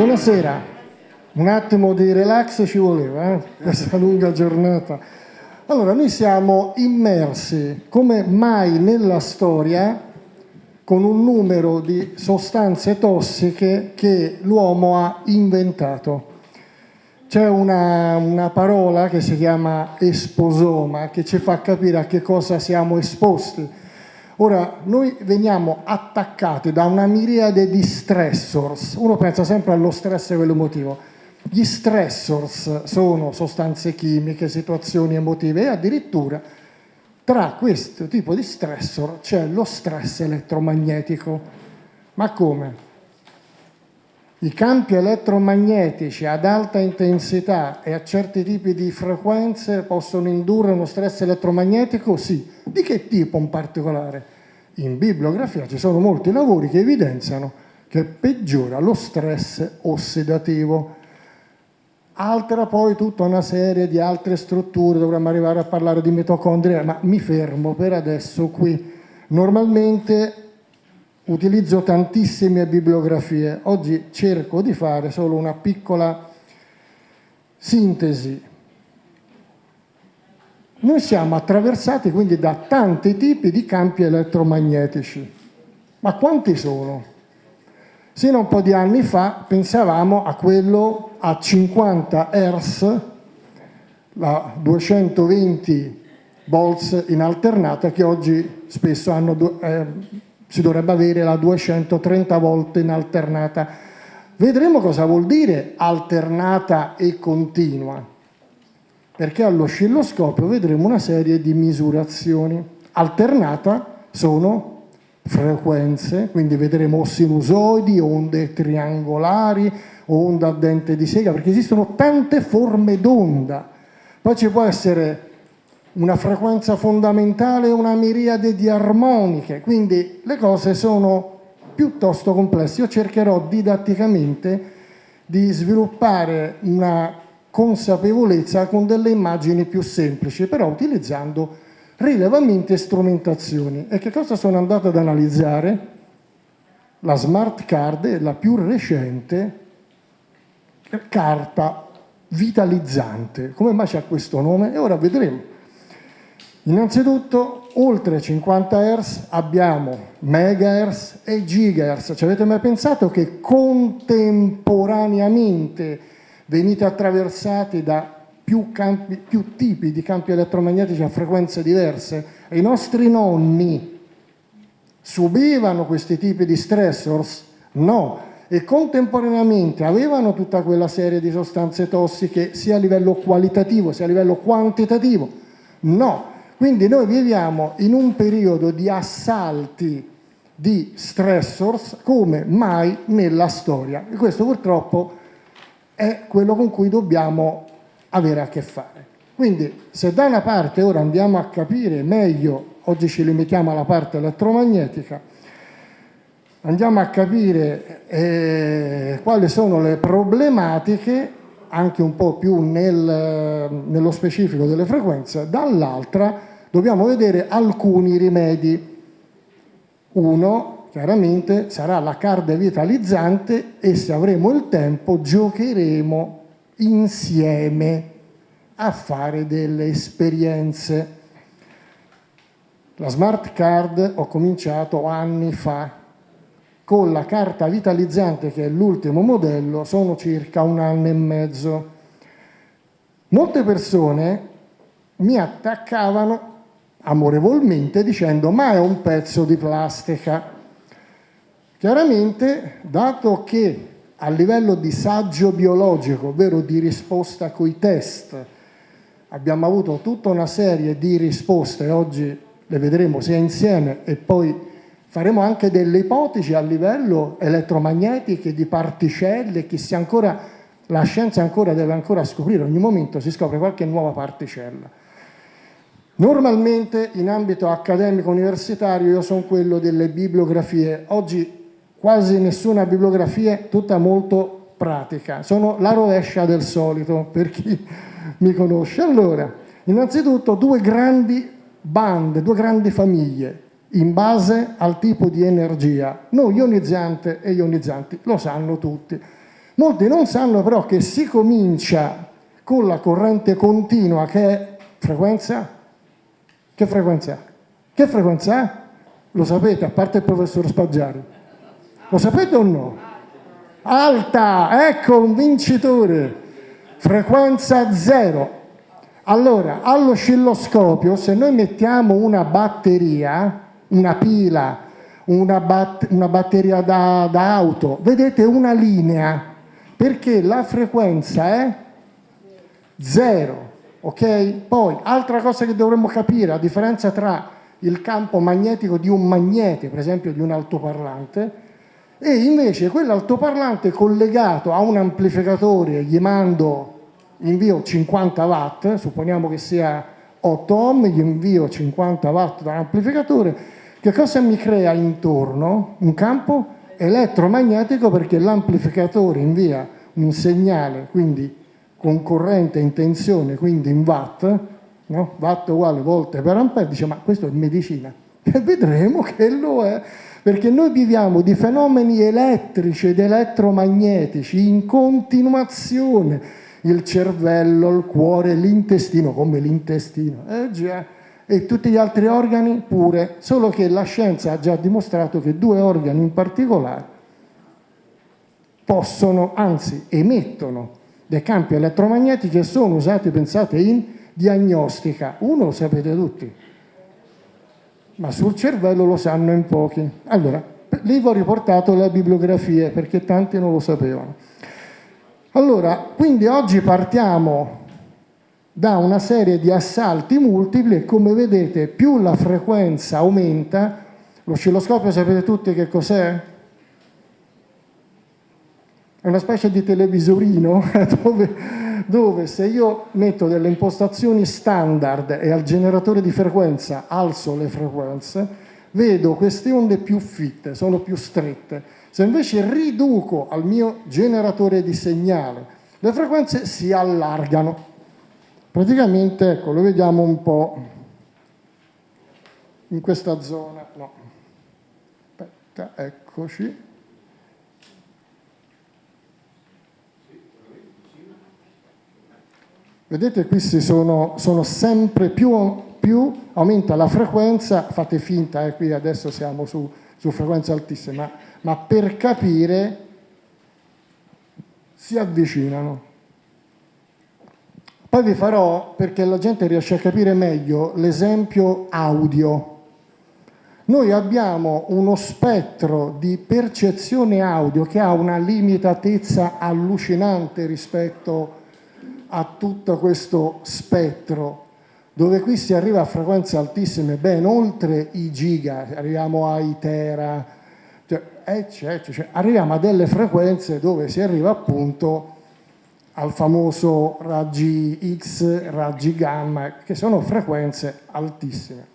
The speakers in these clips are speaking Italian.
Buonasera, un attimo di relax ci voleva, eh? questa lunga giornata. Allora, noi siamo immersi come mai nella storia con un numero di sostanze tossiche che l'uomo ha inventato. C'è una, una, parola che si chiama esposoma che ci fa capire a che cosa siamo esposti. Ora, noi veniamo attaccati da una miriade di stressors. Uno pensa sempre allo stress quello emotivo. Gli stressors sono sostanze chimiche, situazioni emotive e addirittura tra questo tipo di stressor c'è lo stress elettromagnetico. Ma come? I campi elettromagnetici ad alta intensità e a certi tipi di frequenze possono indurre uno stress elettromagnetico? Sì. Di che tipo in particolare? In bibliografia ci sono molti lavori che evidenziano che peggiora lo stress ossidativo. Altra poi tutta una serie di altre strutture, dovremmo arrivare a parlare di mitocondria, ma mi fermo per adesso qui. Normalmente utilizzo tantissime bibliografie, oggi cerco di fare solo una piccola sintesi. Noi siamo attraversati quindi da tanti tipi di campi elettromagnetici, ma quanti sono? Sino a un po' di anni fa pensavamo a quello a 50 Hz, la 220 volts in alternata che oggi spesso hanno... Eh, si dovrebbe avere la 230 volte in alternata. Vedremo cosa vuol dire alternata e continua, perché all'oscilloscopio vedremo una serie di misurazioni. Alternata sono frequenze, quindi vedremo sinusoidi, onde triangolari, onda a dente di sega, perché esistono tante forme d'onda. Poi ci può essere una frequenza fondamentale una miriade di armoniche, quindi le cose sono piuttosto complesse. Io cercherò didatticamente di sviluppare una consapevolezza con delle immagini più semplici, però utilizzando rilevamenti e strumentazioni. E che cosa sono andato ad analizzare? La smart card è la più recente carta vitalizzante. Come mai c'è questo nome? E ora vedremo. Innanzitutto, oltre 50 Hz abbiamo megahertz e gigahertz. Ci avete mai pensato che contemporaneamente venite attraversati da più, campi, più tipi di campi elettromagnetici a frequenze diverse? I nostri nonni subivano questi tipi di stressors? No, e contemporaneamente avevano tutta quella serie di sostanze tossiche sia a livello qualitativo sia a livello quantitativo? No, quindi noi viviamo in un periodo di assalti di stressors come mai nella storia e questo purtroppo è quello con cui dobbiamo avere a che fare. Quindi se da una parte ora andiamo a capire meglio, oggi ci limitiamo alla parte elettromagnetica, andiamo a capire eh, quali sono le problematiche anche un po' più nel, nello specifico delle frequenze, dall'altra dobbiamo vedere alcuni rimedi. Uno, chiaramente, sarà la card vitalizzante e se avremo il tempo giocheremo insieme a fare delle esperienze. La smart card ho cominciato anni fa, con la carta vitalizzante che è l'ultimo modello sono circa un anno e mezzo. Molte persone mi attaccavano amorevolmente dicendo ma è un pezzo di plastica. Chiaramente, dato che a livello di saggio biologico, ovvero di risposta coi test, abbiamo avuto tutta una serie di risposte, oggi le vedremo sia insieme e poi faremo anche delle ipotesi a livello elettromagnetiche di particelle che ancora, la scienza ancora deve ancora scoprire, ogni momento si scopre qualche nuova particella. Normalmente in ambito accademico universitario io sono quello delle bibliografie, oggi quasi nessuna bibliografia, tutta molto pratica, sono la rovescia del solito per chi mi conosce. Allora, innanzitutto due grandi bande, due grandi famiglie in base al tipo di energia, non ionizzante e ionizzanti, lo sanno tutti. Molti non sanno però che si comincia con la corrente continua che è frequenza? Che frequenza? Che frequenza? Lo sapete, a parte il professor Spaggiari. Lo sapete o no? Alta, ecco un vincitore. Frequenza zero. Allora, all'oscilloscopio, se noi mettiamo una batteria, una pila, una, bat una batteria da, da auto, vedete una linea, perché la frequenza è zero. Ok? Poi, altra cosa che dovremmo capire, la differenza tra il campo magnetico di un magnete, per esempio di un altoparlante, e invece quell'altoparlante collegato a un amplificatore, gli mando, invio 50 watt, supponiamo che sia 8 ohm, gli invio 50 watt dall'amplificatore, che cosa mi crea intorno? Un campo elettromagnetico perché l'amplificatore invia un segnale, quindi con corrente in tensione, quindi in watt, no? watt uguale volte per ampere, dice ma questo è medicina. E vedremo che lo è, perché noi viviamo di fenomeni elettrici ed elettromagnetici in continuazione. Il cervello, il cuore, l'intestino, come l'intestino, eh e tutti gli altri organi pure, solo che la scienza ha già dimostrato che due organi in particolare possono, anzi emettono dei campi elettromagnetici che sono usati, pensate, in diagnostica. Uno lo sapete tutti, ma sul cervello lo sanno in pochi. Allora, lì vi ho riportato le bibliografie perché tanti non lo sapevano. Allora, quindi oggi partiamo da una serie di assalti multipli e come vedete più la frequenza aumenta, l'oscilloscopio sapete tutti che cos'è? È una specie di televisorino dove dove se io metto delle impostazioni standard e al generatore di frequenza alzo le frequenze, vedo queste onde più fitte, sono più strette. Se invece riduco al mio generatore di segnale, le frequenze si allargano. Praticamente, ecco, lo vediamo un po' in questa zona. No. Aspetta, eccoci. Vedete questi sono, sono sempre più, più, aumenta la frequenza, fate finta, eh, qui adesso siamo su, su frequenze altissime, ma, per capire si avvicinano. Poi vi farò, perché la gente riesce a capire meglio, l'esempio audio. Noi abbiamo uno spettro di percezione audio che ha una limitatezza allucinante rispetto a tutto questo spettro dove qui si arriva a frequenze altissime, ben oltre i giga, arriviamo ai tera, cioè, eccetera, cioè, arriviamo a delle frequenze dove si arriva appunto al famoso raggi X, raggi gamma, che sono frequenze altissime.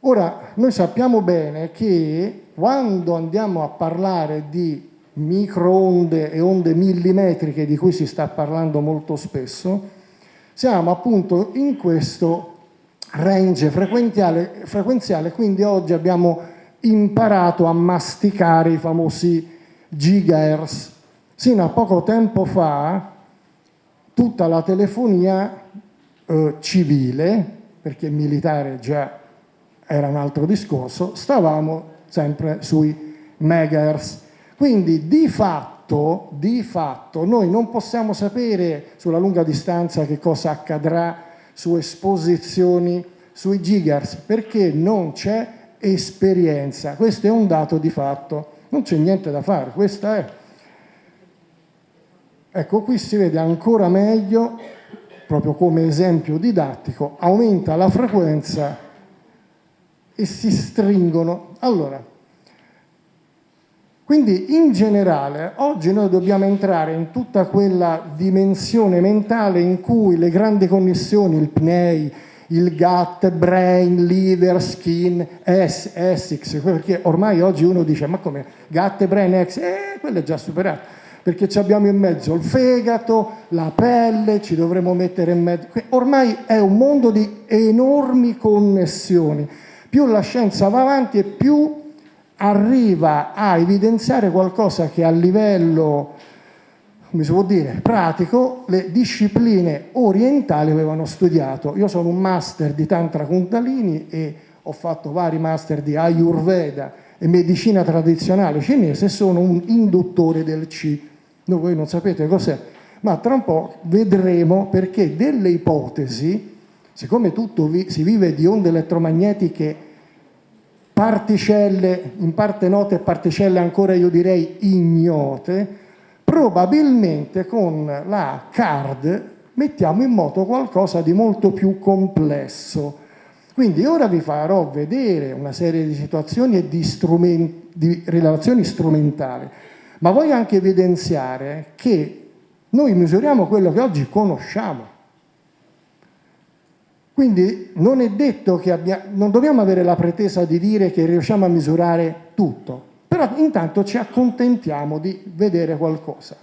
Ora, noi sappiamo bene che quando andiamo a parlare di microonde e onde millimetriche di cui si sta parlando molto spesso, siamo appunto in questo range frequenziale, frequenziale quindi oggi abbiamo imparato a masticare i famosi gigahertz. Sino a poco tempo fa tutta la telefonia eh, civile, perché militare già era un altro discorso, stavamo sempre sui megahertz quindi di fatto, di fatto noi non possiamo sapere sulla lunga distanza che cosa accadrà su esposizioni sui gigahertz perché non c'è esperienza. Questo è un dato di fatto, non c'è niente da fare, questa è. Ecco, qui si vede ancora meglio, proprio come esempio didattico, aumenta la frequenza e si stringono. Allora, quindi in generale oggi noi dobbiamo entrare in tutta quella dimensione mentale in cui le grandi connessioni, il PNEI, il gut, brain, liver, skin, S, Essex, perché ormai oggi uno dice ma come? Gut, brain, X, eh, quello è già superato, perché ci abbiamo in mezzo il fegato, la pelle, ci dovremo mettere in mezzo, ormai è un mondo di enormi connessioni, più la scienza va avanti e più arriva a evidenziare qualcosa che a livello, come si può dire, pratico, le discipline orientali avevano studiato. Io sono un master di Tantra Kundalini e ho fatto vari master di Ayurveda e medicina tradizionale cinese e sono un induttore del Qi. No, voi non sapete cos'è, ma tra un po' vedremo perché delle ipotesi, siccome tutto vi, si vive di onde elettromagnetiche particelle, in parte note e particelle ancora io direi ignote, probabilmente con la card mettiamo in moto qualcosa di molto più complesso. Quindi ora vi farò vedere una serie di situazioni e di, di relazioni strumentali, ma voglio anche evidenziare che noi misuriamo quello che oggi conosciamo. Quindi non è detto che abbiamo, non dobbiamo avere la pretesa di dire che riusciamo a misurare tutto, però intanto ci accontentiamo di vedere qualcosa.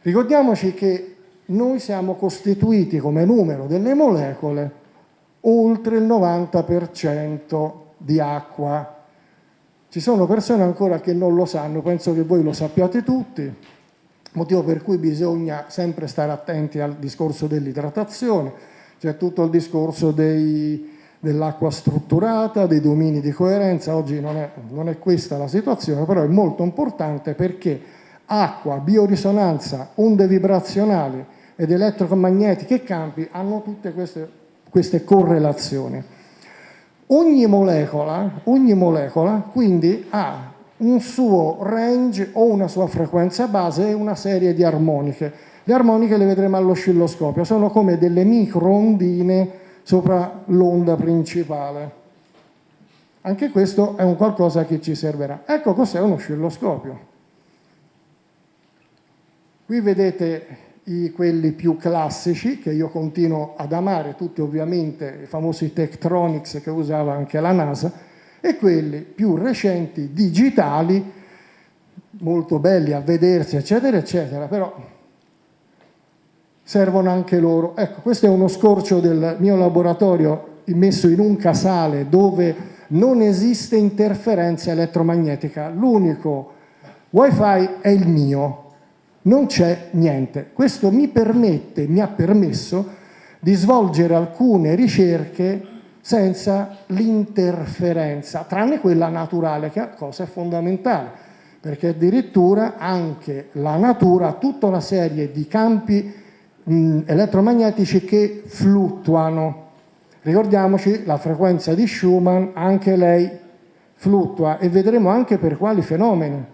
Ricordiamoci che noi siamo costituiti come numero delle molecole oltre il 90% di acqua. Ci sono persone ancora che non lo sanno, penso che voi lo sappiate tutti, motivo per cui bisogna sempre stare attenti al discorso dell'idratazione, c'è tutto il discorso dell'acqua strutturata, dei domini di coerenza, oggi non è, non è questa la situazione, però è molto importante perché acqua, biorisonanza, onde vibrazionali ed elettromagnetiche e campi hanno tutte queste, queste correlazioni. Ogni molecola, ogni molecola quindi ha un suo range o una sua frequenza base e una serie di armoniche le armoniche le vedremo all'oscilloscopio, sono come delle micro ondine sopra l'onda principale. Anche questo è un qualcosa che ci servirà. Ecco cos'è un oscilloscopio. Qui vedete i, quelli più classici che io continuo ad amare, tutti ovviamente i famosi Tektronix che usava anche la NASA, e quelli più recenti, digitali, molto belli a vedersi, eccetera, eccetera, però servono anche loro. Ecco, questo è uno scorcio del mio laboratorio messo in un casale dove non esiste interferenza elettromagnetica, l'unico wifi è il mio, non c'è niente. Questo mi permette, mi ha permesso di svolgere alcune ricerche senza l'interferenza, tranne quella naturale, che è cosa fondamentale, perché addirittura anche la natura ha tutta una serie di campi mh, elettromagnetici che fluttuano. Ricordiamoci la frequenza di Schumann, anche lei fluttua e vedremo anche per quali fenomeni.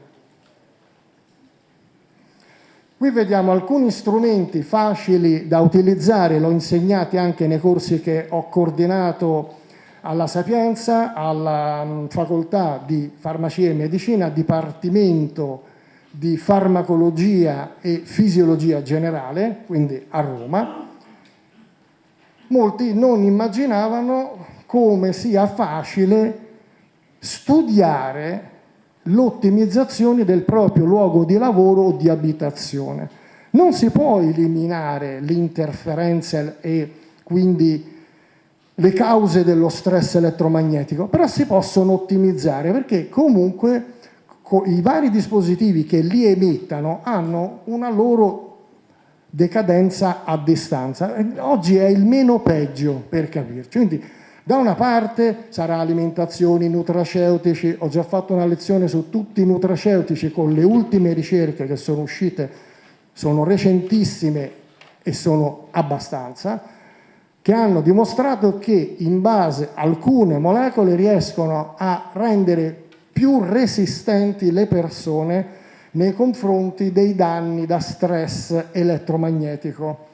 Qui vediamo alcuni strumenti facili da utilizzare, l'ho insegnati anche nei corsi che ho coordinato alla Sapienza, alla facoltà di farmacia e medicina, Dipartimento di farmacologia e fisiologia generale, quindi a Roma, molti non immaginavano come sia facile studiare l'ottimizzazione del proprio luogo di lavoro o di abitazione. Non si può eliminare l'interferenza e quindi le cause dello stress elettromagnetico, però si possono ottimizzare perché comunque i vari dispositivi che li emettano hanno una loro decadenza a distanza. Oggi è il meno peggio per capirci. Quindi da una parte sarà alimentazione, nutraceutici, ho già fatto una lezione su tutti i nutraceutici con le ultime ricerche che sono uscite, sono recentissime e sono abbastanza, che hanno dimostrato che in base alcune molecole riescono a rendere più resistenti le persone nei confronti dei danni da stress elettromagnetico.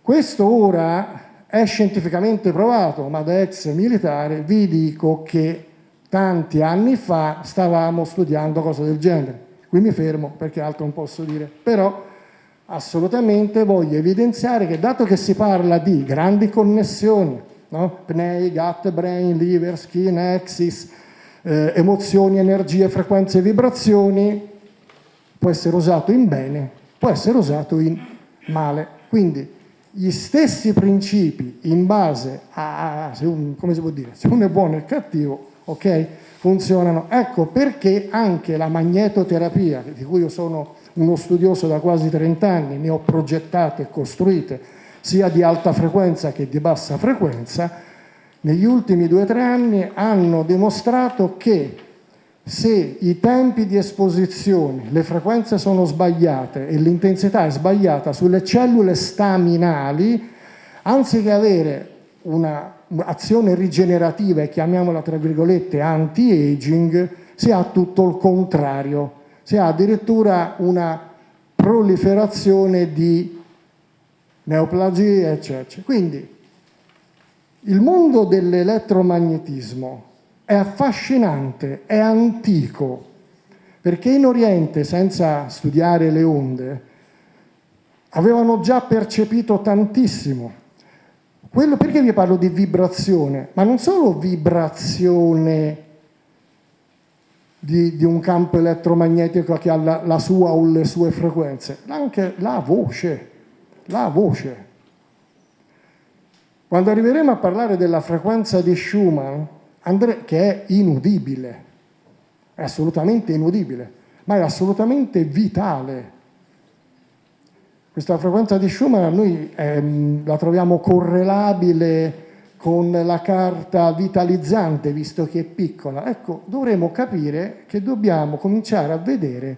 Questo ora è scientificamente provato, ma da ex militare vi dico che tanti anni fa stavamo studiando cose del genere. Qui mi fermo perché altro non posso dire, però assolutamente voglio evidenziare che dato che si parla di grandi connessioni, no? PNEI, gut, brain, liver, skin, axis, eh, emozioni, energie, frequenze e vibrazioni, può essere usato in bene, può essere usato in male. Quindi gli stessi principi in base a, se, un, come si può dire, se uno è buono e cattivo, ok? funzionano. Ecco perché anche la magnetoterapia, di cui io sono uno studioso da quasi 30 anni, ne ho progettate e costruite sia di alta frequenza che di bassa frequenza, negli ultimi due o tre anni hanno dimostrato che se i tempi di esposizione, le frequenze sono sbagliate e l'intensità è sbagliata sulle cellule staminali, anziché avere un'azione rigenerativa e chiamiamola tra virgolette anti-aging, si ha tutto il contrario, si ha addirittura una proliferazione di neoplasie, eccetera. Quindi il mondo dell'elettromagnetismo è affascinante, è antico, perché in Oriente, senza studiare le onde, avevano già percepito tantissimo. Quello, perché vi parlo di vibrazione? Ma non solo vibrazione di, di un campo elettromagnetico che ha la, la sua o le sue frequenze, anche la voce, la voce. Quando arriveremo a parlare della frequenza di Schumann, che è inudibile, è assolutamente inudibile, ma è assolutamente vitale. Questa frequenza di Schumann noi ehm, la troviamo correlabile con la carta vitalizzante, visto che è piccola. Ecco, dovremo capire che dobbiamo cominciare a vedere,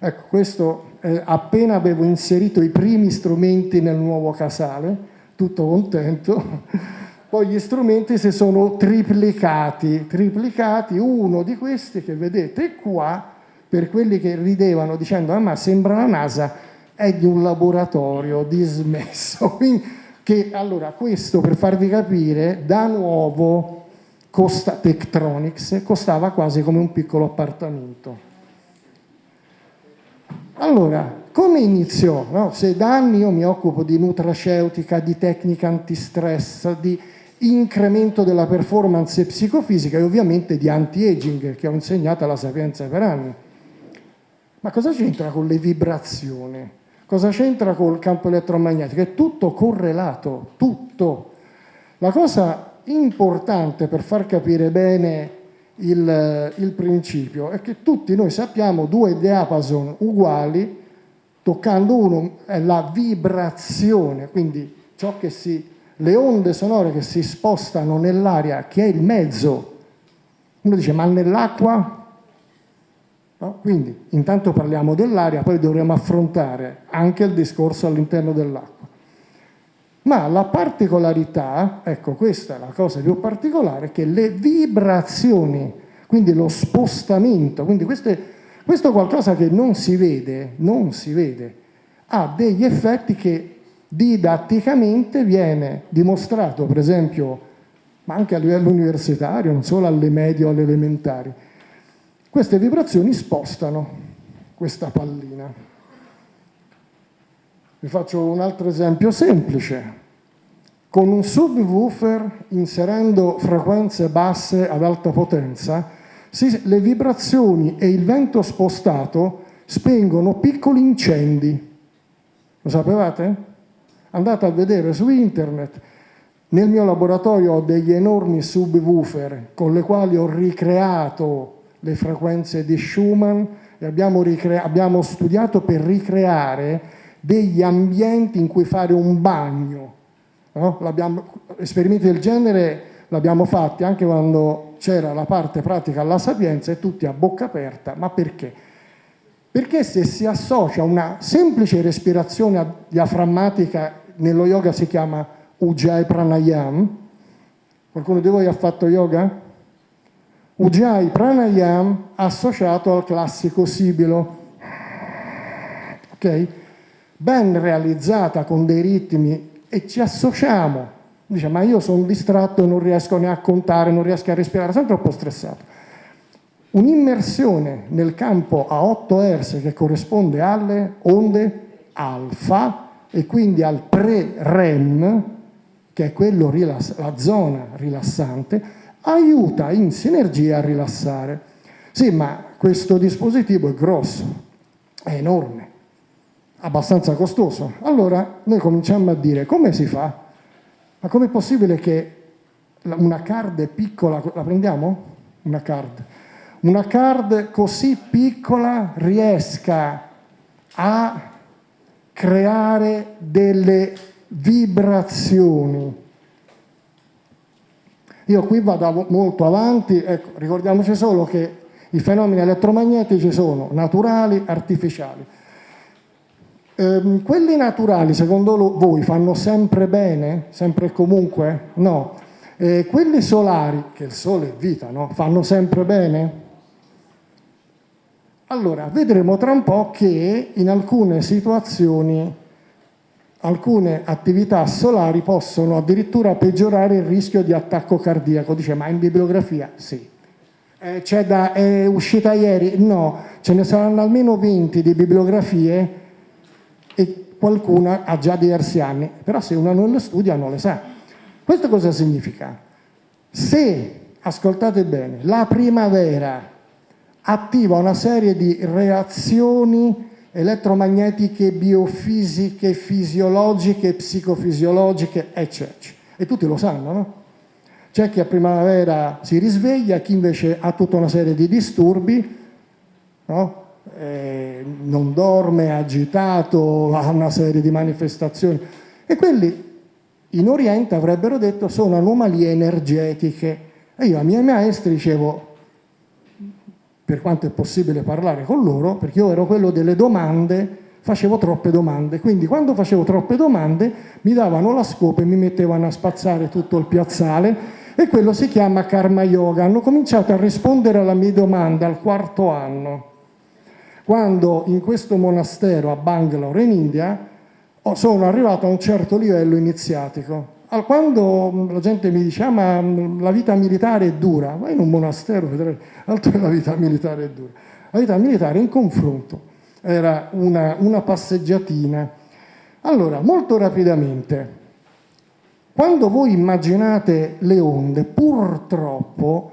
ecco, questo eh, appena avevo inserito i primi strumenti nel nuovo casale, tutto contento, poi gli strumenti si sono triplicati, triplicati, uno di questi che vedete qua, per quelli che ridevano dicendo ah, ma sembra la NASA, è di un laboratorio dismesso. che, allora, questo per farvi capire, da nuovo costa, Tektronix costava quasi come un piccolo appartamento. Allora, come iniziò? No? Se da anni io mi occupo di nutraceutica, di tecnica antistress, di incremento della performance psicofisica e ovviamente di anti-aging che ho insegnato alla Sapienza per anni. Ma cosa c'entra con le vibrazioni? Cosa c'entra col campo elettromagnetico? È tutto correlato, tutto. La cosa importante per far capire bene il, il principio è che tutti noi sappiamo due diapason uguali, toccando uno è la vibrazione, quindi ciò che si le onde sonore che si spostano nell'aria, che è il mezzo. Uno dice, ma nell'acqua? No? Quindi, intanto parliamo dell'aria, poi dovremo affrontare anche il discorso all'interno dell'acqua. Ma la particolarità, ecco questa è la cosa più particolare, che le vibrazioni, quindi lo spostamento, quindi questo è, questo qualcosa che non si vede, non si vede, ha degli effetti che didatticamente viene dimostrato, per esempio, ma anche a livello universitario, non solo alle medie o alle elementari, queste vibrazioni spostano questa pallina. Vi faccio un altro esempio semplice. Con un subwoofer inserendo frequenze basse ad alta potenza, si, le vibrazioni e il vento spostato spengono piccoli incendi. Lo sapevate? andate a vedere su internet. Nel mio laboratorio ho degli enormi subwoofer con le quali ho ricreato le frequenze di Schumann e abbiamo, abbiamo studiato per ricreare degli ambienti in cui fare un bagno. No? esperimenti del genere l'abbiamo fatti anche quando c'era la parte pratica alla Sapienza e tutti a bocca aperta. Ma perché? Perché se si associa una semplice respirazione diaframmatica nello yoga si chiama Ujjayi Pranayam. Qualcuno di voi ha fatto yoga? Ujjayi Pranayam associato al classico sibilo. Ok? Ben realizzata con dei ritmi e ci associamo. Dice, ma io sono distratto e non riesco ne a contare, non riesco a respirare, sono troppo stressato. Un'immersione nel campo a 8 Hz che corrisponde alle onde alfa e quindi al pre-REM, che è quello la zona rilassante, aiuta in sinergia a rilassare. Sì, ma questo dispositivo è grosso, è enorme, abbastanza costoso. Allora noi cominciamo a dire come si fa? Ma com'è possibile che una card piccola, la prendiamo? una card, una card così piccola riesca a creare delle vibrazioni. Io qui vado molto avanti, ecco, ricordiamoci solo che i fenomeni elettromagnetici sono naturali, artificiali. Ehm, quelli naturali, secondo voi, fanno sempre bene? Sempre e comunque? No. Eh, quelli solari, che il sole è vita, no? fanno sempre bene? Allora, vedremo tra un po' che in alcune situazioni alcune attività solari possono addirittura peggiorare il rischio di attacco cardiaco. Dice, ma in bibliografia? Sì. Eh, da, è uscita ieri? No, ce ne saranno almeno 20 di bibliografie e qualcuna ha già diversi anni, però se uno non le studia non le sa. Questo cosa significa? Se, ascoltate bene, la primavera attiva una serie di reazioni elettromagnetiche, biofisiche, fisiologiche, psicofisiologiche, eccetera. E tutti lo sanno, no? C'è chi a primavera si risveglia, chi invece ha tutta una serie di disturbi, no? Eh, non dorme, agitato, ha una serie di manifestazioni. E quelli in Oriente avrebbero detto sono anomalie energetiche. E io ai miei maestri dicevo, per quanto è possibile parlare con loro, perché io ero quello delle domande, facevo troppe domande, quindi quando facevo troppe domande mi davano la scopa e mi mettevano a spazzare tutto il piazzale e quello si chiama karma yoga. Hanno cominciato a rispondere alla mia domanda al quarto anno, quando in questo monastero a Bangalore in India sono arrivato a un certo livello iniziatico quando la gente mi dice ah, ma la vita militare è dura, vai in un monastero vedrai, altro che la vita militare è dura. La vita militare in confronto era una, una passeggiatina. Allora, molto rapidamente, quando voi immaginate le onde, purtroppo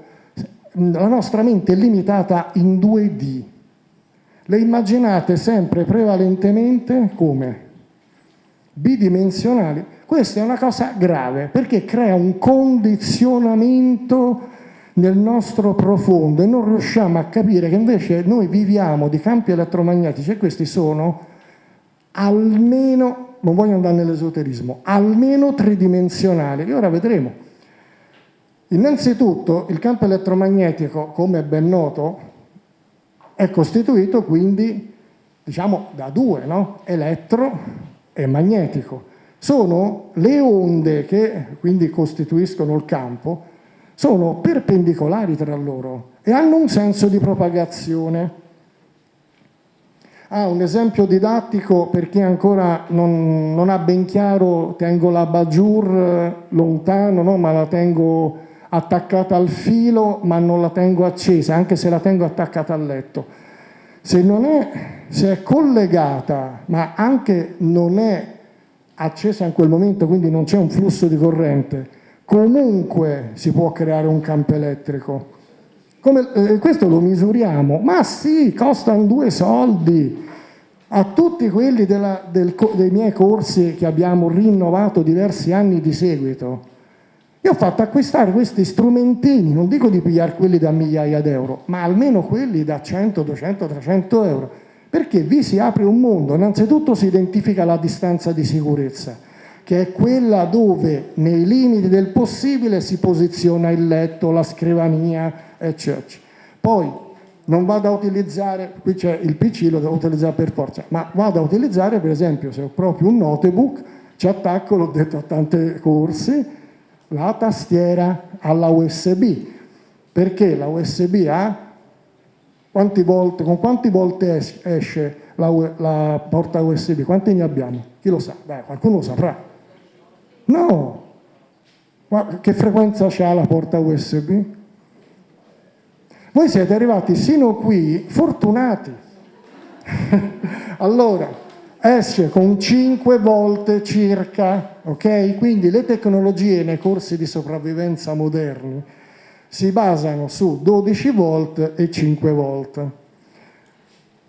la nostra mente è limitata in 2D. Le immaginate sempre prevalentemente come? Bidimensionali. Questa è una cosa grave perché crea un condizionamento nel nostro profondo e non riusciamo a capire che invece noi viviamo di campi elettromagnetici e questi sono almeno, non voglio andare nell'esoterismo, almeno tridimensionali. E ora vedremo. Innanzitutto il campo elettromagnetico, come è ben noto, è costituito quindi diciamo da due, no? elettro e magnetico sono le onde che quindi costituiscono il campo, sono perpendicolari tra loro e hanno un senso di propagazione. Ah, un esempio didattico per chi ancora non, non ha ben chiaro, tengo la bajur eh, lontano, no? ma la tengo attaccata al filo, ma non la tengo accesa, anche se la tengo attaccata al letto. Se, è, se è collegata, ma anche non è accesa in quel momento, quindi non c'è un flusso di corrente, comunque si può creare un campo elettrico. Come, eh, questo lo misuriamo, ma sì, costano due soldi. A tutti quelli della, del, dei miei corsi che abbiamo rinnovato diversi anni di seguito, io ho fatto acquistare questi strumentini, non dico di pigliare quelli da migliaia d'euro, ma almeno quelli da 100, 200, 300 euro perché vi si apre un mondo, innanzitutto si identifica la distanza di sicurezza, che è quella dove nei limiti del possibile si posiziona il letto, la scrivania, eccetera. Poi non vado a utilizzare, qui c'è il PC, lo devo utilizzare per forza, ma vado a utilizzare per esempio se ho proprio un notebook, ci attacco, l'ho detto a tante corsi, la tastiera alla USB, perché la USB ha quanti volte, con quante volte esce la, la, porta USB? Quante ne abbiamo? Chi lo sa? Beh, qualcuno lo saprà. No! Ma che frequenza ha la porta USB? Voi siete arrivati sino qui fortunati. allora, esce con 5 volte circa, ok? Quindi le tecnologie nei corsi di sopravvivenza moderni si basano su 12 volt e 5 volt.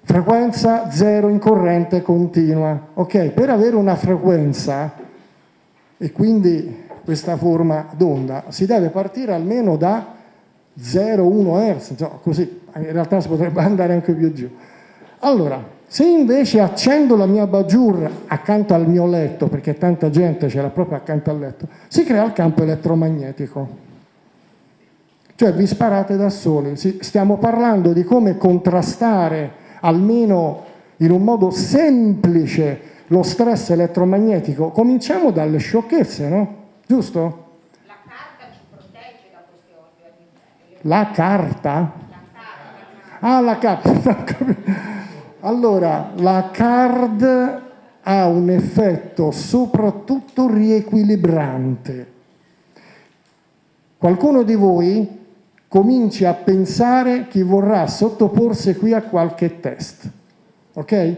Frequenza zero in corrente continua. Ok, per avere una frequenza e quindi questa forma d'onda si deve partire almeno da 0,1 Hz, così, in realtà si potrebbe andare anche più giù. Allora, se invece accendo la mia bajour accanto al mio letto, perché tanta gente ce l'ha proprio accanto al letto, si crea il campo elettromagnetico. Cioè vi sparate da soli. Stiamo parlando di come contrastare, almeno in un modo semplice, lo stress elettromagnetico. Cominciamo dalle sciocchezze, no? Giusto? La carta ci protegge da queste ordini. La carta? La carta. Ah, la carta. Allora, la card ha un effetto soprattutto riequilibrante. Qualcuno di voi cominci a pensare chi vorrà sottoporsi qui a qualche test, ok?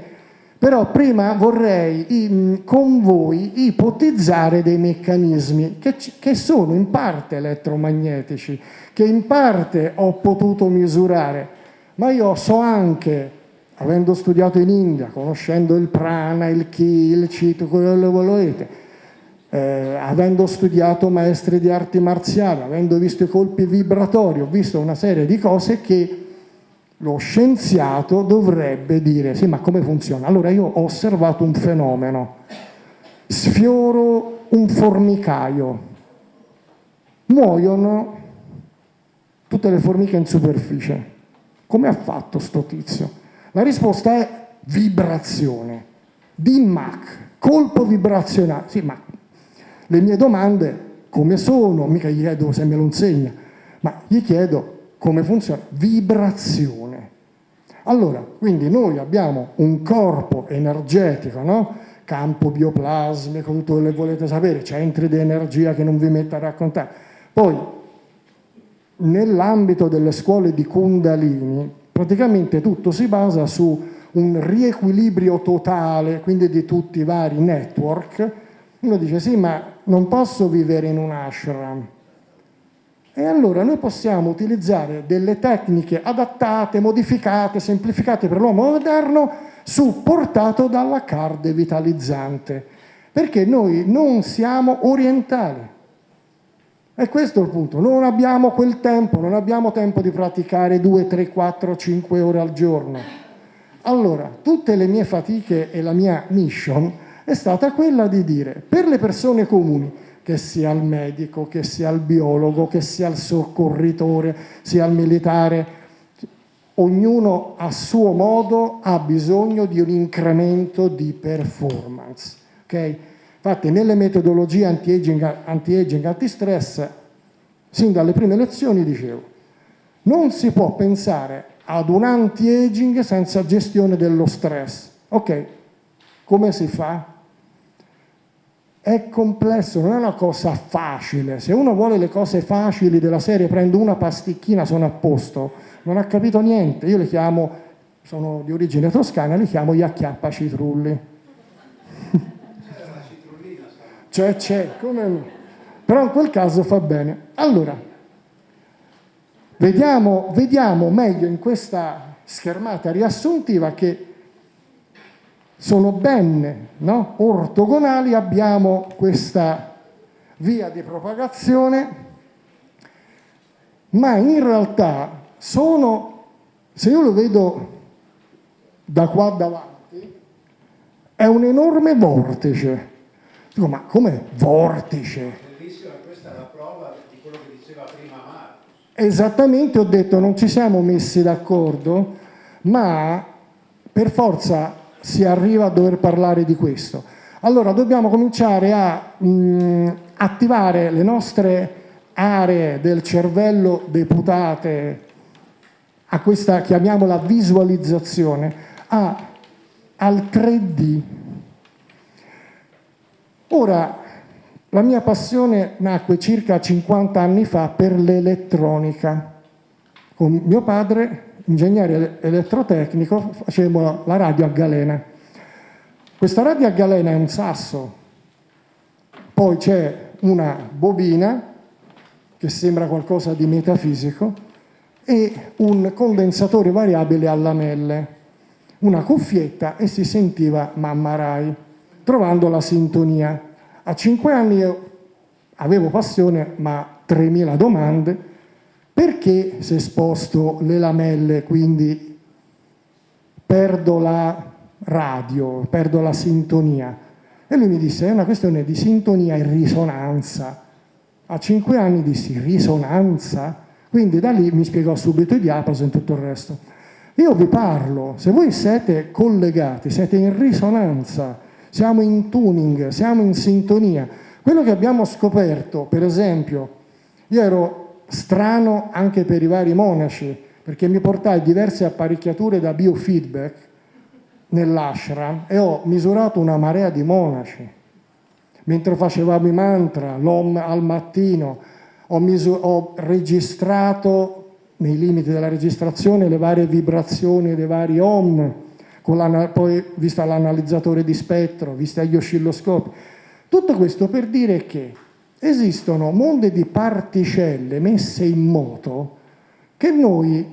Però prima vorrei con voi ipotizzare dei meccanismi che, che sono in parte elettromagnetici, che in parte ho potuto misurare, ma io so anche avendo studiato in India, conoscendo il prana, il ki, il chit, quello che volete, eh, avendo studiato maestri di arti marziali, avendo visto i colpi vibratori, ho visto una serie di cose che lo scienziato dovrebbe dire, sì ma come funziona? Allora io ho osservato un fenomeno, sfioro un formicaio, muoiono tutte le formiche in superficie. Come ha fatto sto tizio? La risposta è vibrazione. DIMAC, colpo vibrazionale. Sì, ma le mie domande come sono? Mica gli chiedo se me lo insegna, ma gli chiedo come funziona. Vibrazione. Allora, quindi noi abbiamo un corpo energetico, no? campo bioplasmico, tutto quello che volete sapere, centri di energia che non vi metto a raccontare. Poi, nell'ambito delle scuole di Kundalini, praticamente tutto si basa su un riequilibrio totale, quindi di tutti i vari network. Uno dice sì, ma non posso vivere in un ashram. E allora noi possiamo utilizzare delle tecniche adattate, modificate, semplificate per l'uomo moderno, supportato dalla card vitalizzante, perché noi non siamo orientali. E questo è il punto, non abbiamo quel tempo, non abbiamo tempo di praticare 2, 3, 4, 5 ore al giorno. Allora, tutte le mie fatiche e la mia mission è stata quella di dire, per le persone comuni, che sia il medico, che sia il biologo, che sia il soccorritore, sia il militare, ognuno a suo modo ha bisogno di un incremento di performance. Okay? Infatti nelle metodologie anti-aging, anti-aging, anti-stress, sin dalle prime lezioni dicevo, non si può pensare ad un anti-aging senza gestione dello stress. Ok, come si fa? È complesso, non è una cosa facile. Se uno vuole le cose facili della serie, prendo una pasticchina, sono a posto, non ha capito niente. Io le chiamo, sono di origine toscana, li chiamo gli acchiappa citrulli cioè c'è, come... però in quel caso fa bene. Allora, vediamo, vediamo meglio in questa schermata riassuntiva che sono ben no? ortogonali, abbiamo questa via di propagazione, ma in realtà sono, se io lo vedo da qua davanti, è un enorme vortice Dico, ma come vortice? Bellissima, questa è la prova di quello che diceva prima Marcos. Esattamente, ho detto, non ci siamo messi d'accordo, ma per forza si arriva a dover parlare di questo. Allora, dobbiamo cominciare a mh, attivare le nostre aree del cervello deputate a questa, chiamiamola visualizzazione, a, al 3D, Ora, la mia passione nacque circa 50 anni fa per l'elettronica. Con mio padre, ingegnere elettrotecnico, facevamo la radio a galena. Questa radio a galena è un sasso, poi c'è una bobina che sembra qualcosa di metafisico e un condensatore variabile a lamelle, una cuffietta e si sentiva Mamma Rai trovando la sintonia. A cinque anni io avevo passione, ma 3.000 domande, perché se sposto le lamelle, quindi perdo la radio, perdo la sintonia? E lui mi disse, è una questione di sintonia e risonanza. A cinque anni dissi, risonanza? Quindi da lì mi spiegò subito i diapason e tutto il resto. Io vi parlo, se voi siete collegati, siete in risonanza, siamo in tuning, siamo in sintonia. Quello che abbiamo scoperto, per esempio, io ero strano anche per i vari monaci, perché mi portai diverse apparecchiature da biofeedback nell'ashram e ho misurato una marea di monaci. Mentre facevamo i mantra, l'om al mattino, ho, ho registrato nei limiti della registrazione le varie vibrazioni dei vari om, poi vista l'analizzatore di spettro, vista gli oscilloscopi. Tutto questo per dire che esistono mondi di particelle messe in moto che noi,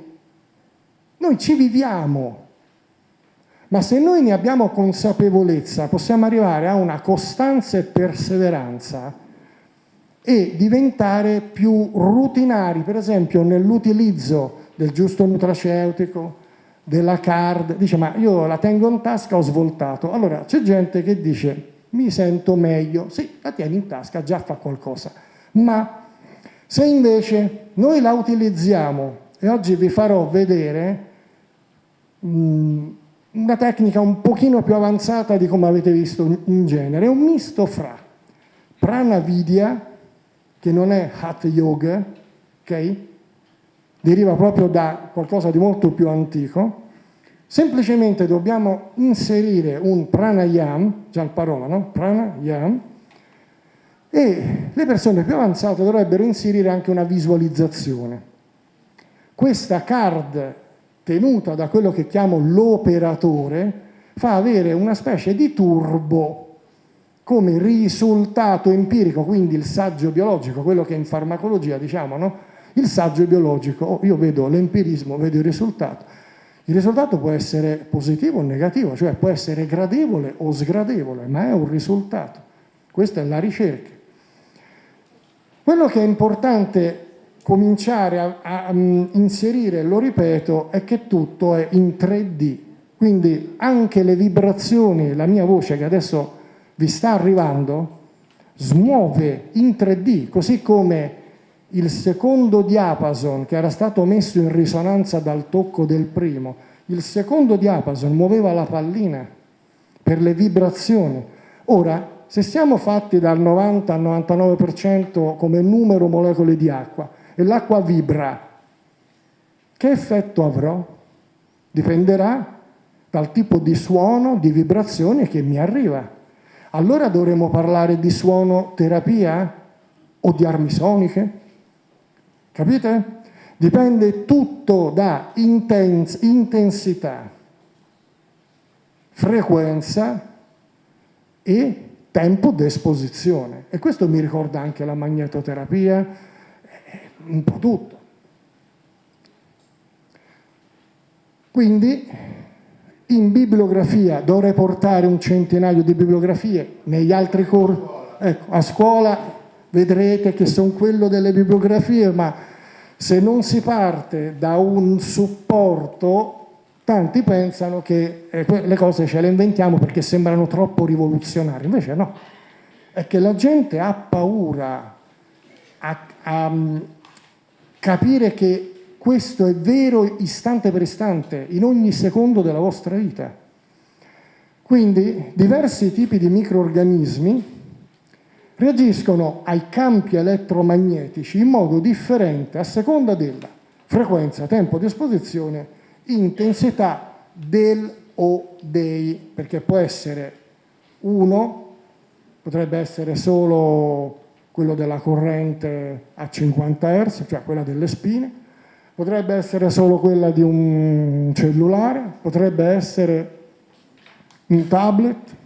noi ci viviamo, ma se noi ne abbiamo consapevolezza possiamo arrivare a una costanza e perseveranza e diventare più rutinari, per esempio nell'utilizzo del giusto nutraceutico, della card, dice ma io la tengo in tasca, ho svoltato. Allora c'è gente che dice mi sento meglio, sì, la tieni in tasca, già fa qualcosa. Ma se invece noi la utilizziamo, e oggi vi farò vedere mh, mm, una tecnica un pochino più avanzata di come avete visto in genere, è un misto fra pranavidya, che non è Hatha Yoga, ok? Deriva proprio da qualcosa di molto più antico. Semplicemente dobbiamo inserire un pranayam, già il parola, no? Pranayam, e le persone più avanzate dovrebbero inserire anche una visualizzazione. Questa card tenuta da quello che chiamo l'operatore fa avere una specie di turbo come risultato empirico, quindi il saggio biologico, quello che in farmacologia diciamo, no? Il saggio biologico, oh, io vedo l'empirismo, vedo il risultato. Il risultato può essere positivo o negativo, cioè può essere gradevole o sgradevole, ma è un risultato. Questa è la ricerca. Quello che è importante cominciare a, a, a inserire, lo ripeto, è che tutto è in 3D, quindi anche le vibrazioni, la mia voce che adesso vi sta arrivando smuove in 3D, così come il secondo diapason che era stato messo in risonanza dal tocco del primo, il secondo diapason muoveva la pallina per le vibrazioni. Ora, se siamo fatti dal 90 al 99% come numero molecole di acqua e l'acqua vibra, che effetto avrò? Dipenderà dal tipo di suono, di vibrazione che mi arriva allora dovremmo parlare di suono terapia o di armi soniche? Capite? Dipende tutto da intens intensità, frequenza e tempo d'esposizione. E questo mi ricorda anche la magnetoterapia, eh, un po' tutto. Quindi in bibliografia dovrei portare un centinaio di bibliografie, negli altri corsi, ecco, a scuola vedrete che sono quello delle bibliografie, ma se non si parte da un supporto, tanti pensano che eh, le cose ce le inventiamo perché sembrano troppo rivoluzionarie, invece no, è che la gente ha paura a, a mm, capire che questo è vero istante per istante, in ogni secondo della vostra vita. Quindi diversi tipi di microorganismi reagiscono ai campi elettromagnetici in modo differente a seconda della frequenza, tempo di esposizione, intensità del o dei, perché può essere uno, potrebbe essere solo quello della corrente a 50 Hz, cioè quella delle spine, potrebbe essere solo quella di un cellulare, potrebbe essere un tablet.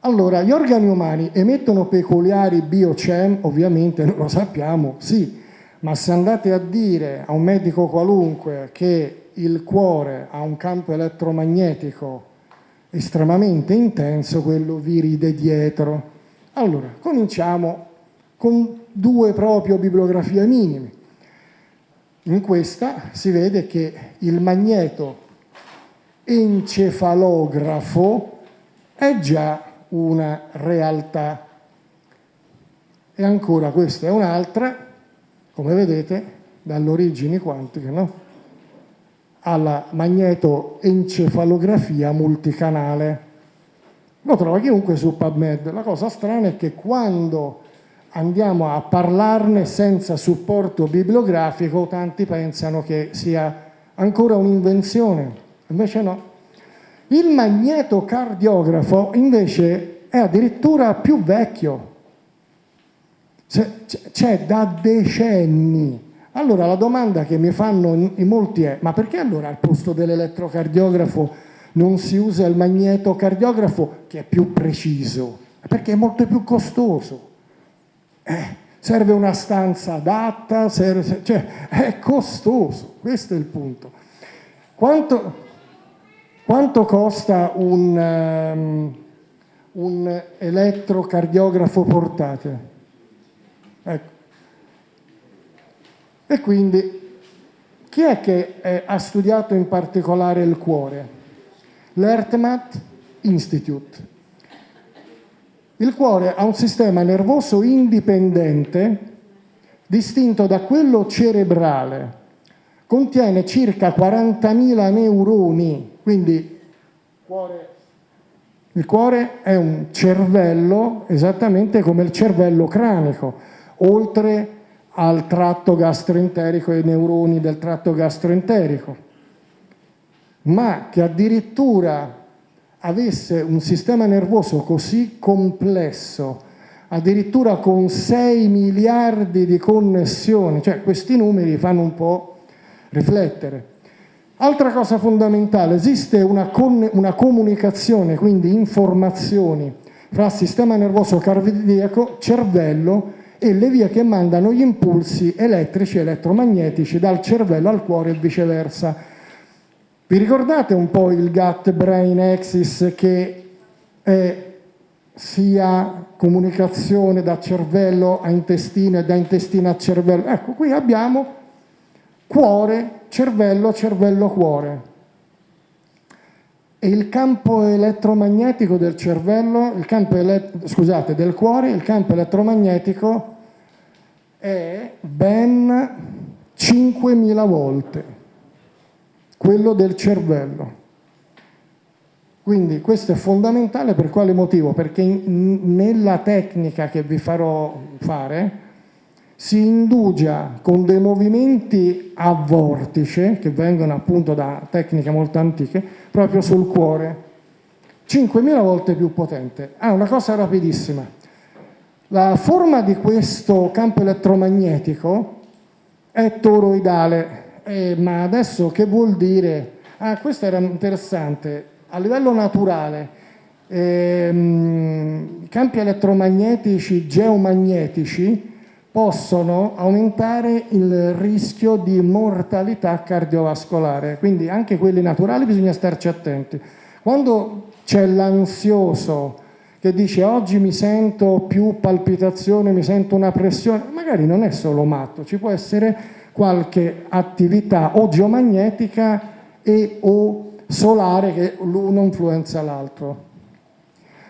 Allora, gli organi umani emettono peculiari biochem, ovviamente non lo sappiamo, sì, ma se andate a dire a un medico qualunque che il cuore ha un campo elettromagnetico estremamente intenso, quello vi ride dietro. Allora, cominciamo con due proprio bibliografie minime. In questa si vede che il magneto encefalografo è già una realtà. E ancora questa è un'altra, come vedete, dalle origini quantiche, no? alla magnetoencefalografia multicanale. Lo trova chiunque su PubMed. La cosa strana è che quando andiamo a parlarne senza supporto bibliografico, tanti pensano che sia ancora un'invenzione, invece no. Il magnetocardiografo invece è addirittura più vecchio, c'è da decenni. Allora la domanda che mi fanno in molti è, ma perché allora al posto dell'elettrocardiografo non si usa il magnetocardiografo che è più preciso? Perché è molto più costoso. Eh, serve una stanza adatta, serve, cioè è costoso, questo è il punto. Quanto, quanto costa un, um, un elettrocardiografo portatile? Ecco. E quindi chi è che eh, ha studiato in particolare il cuore? L'Ertmat Institute. Il cuore ha un sistema nervoso indipendente distinto da quello cerebrale. Contiene circa 40.000 neuroni, quindi il cuore è un cervello esattamente come il cervello cranico, oltre al tratto gastroenterico e ai neuroni del tratto gastroenterico, ma che addirittura avesse un sistema nervoso così complesso, addirittura con 6 miliardi di connessioni, cioè questi numeri fanno un po' riflettere. Altra cosa fondamentale, esiste una, una comunicazione, quindi informazioni, fra sistema nervoso cardiaco, cervello e le vie che mandano gli impulsi elettrici e elettromagnetici dal cervello al cuore e viceversa. Vi ricordate un po' il gut-brain axis che è sia comunicazione da cervello a intestino e da intestino a cervello? Ecco, qui abbiamo cuore, cervello, cervello, cuore. E il campo elettromagnetico del cervello, campo scusate, del cuore, il campo elettromagnetico è ben 5.000 volte quello del cervello. Quindi questo è fondamentale per quale motivo? Perché nella tecnica che vi farò fare si indugia con dei movimenti a vortice, che vengono appunto da tecniche molto antiche, proprio sul cuore, 5.000 volte più potente. Ah, una cosa rapidissima. La forma di questo campo elettromagnetico è toroidale, eh, ma adesso che vuol dire? Ah, questo era interessante. A livello naturale, ehm, campi elettromagnetici geomagnetici possono aumentare il rischio di mortalità cardiovascolare, quindi anche quelli naturali bisogna starci attenti. Quando c'è l'ansioso che dice oggi mi sento più palpitazione, mi sento una pressione, magari non è solo matto, ci può essere qualche attività o geomagnetica e o solare che l'uno influenza l'altro.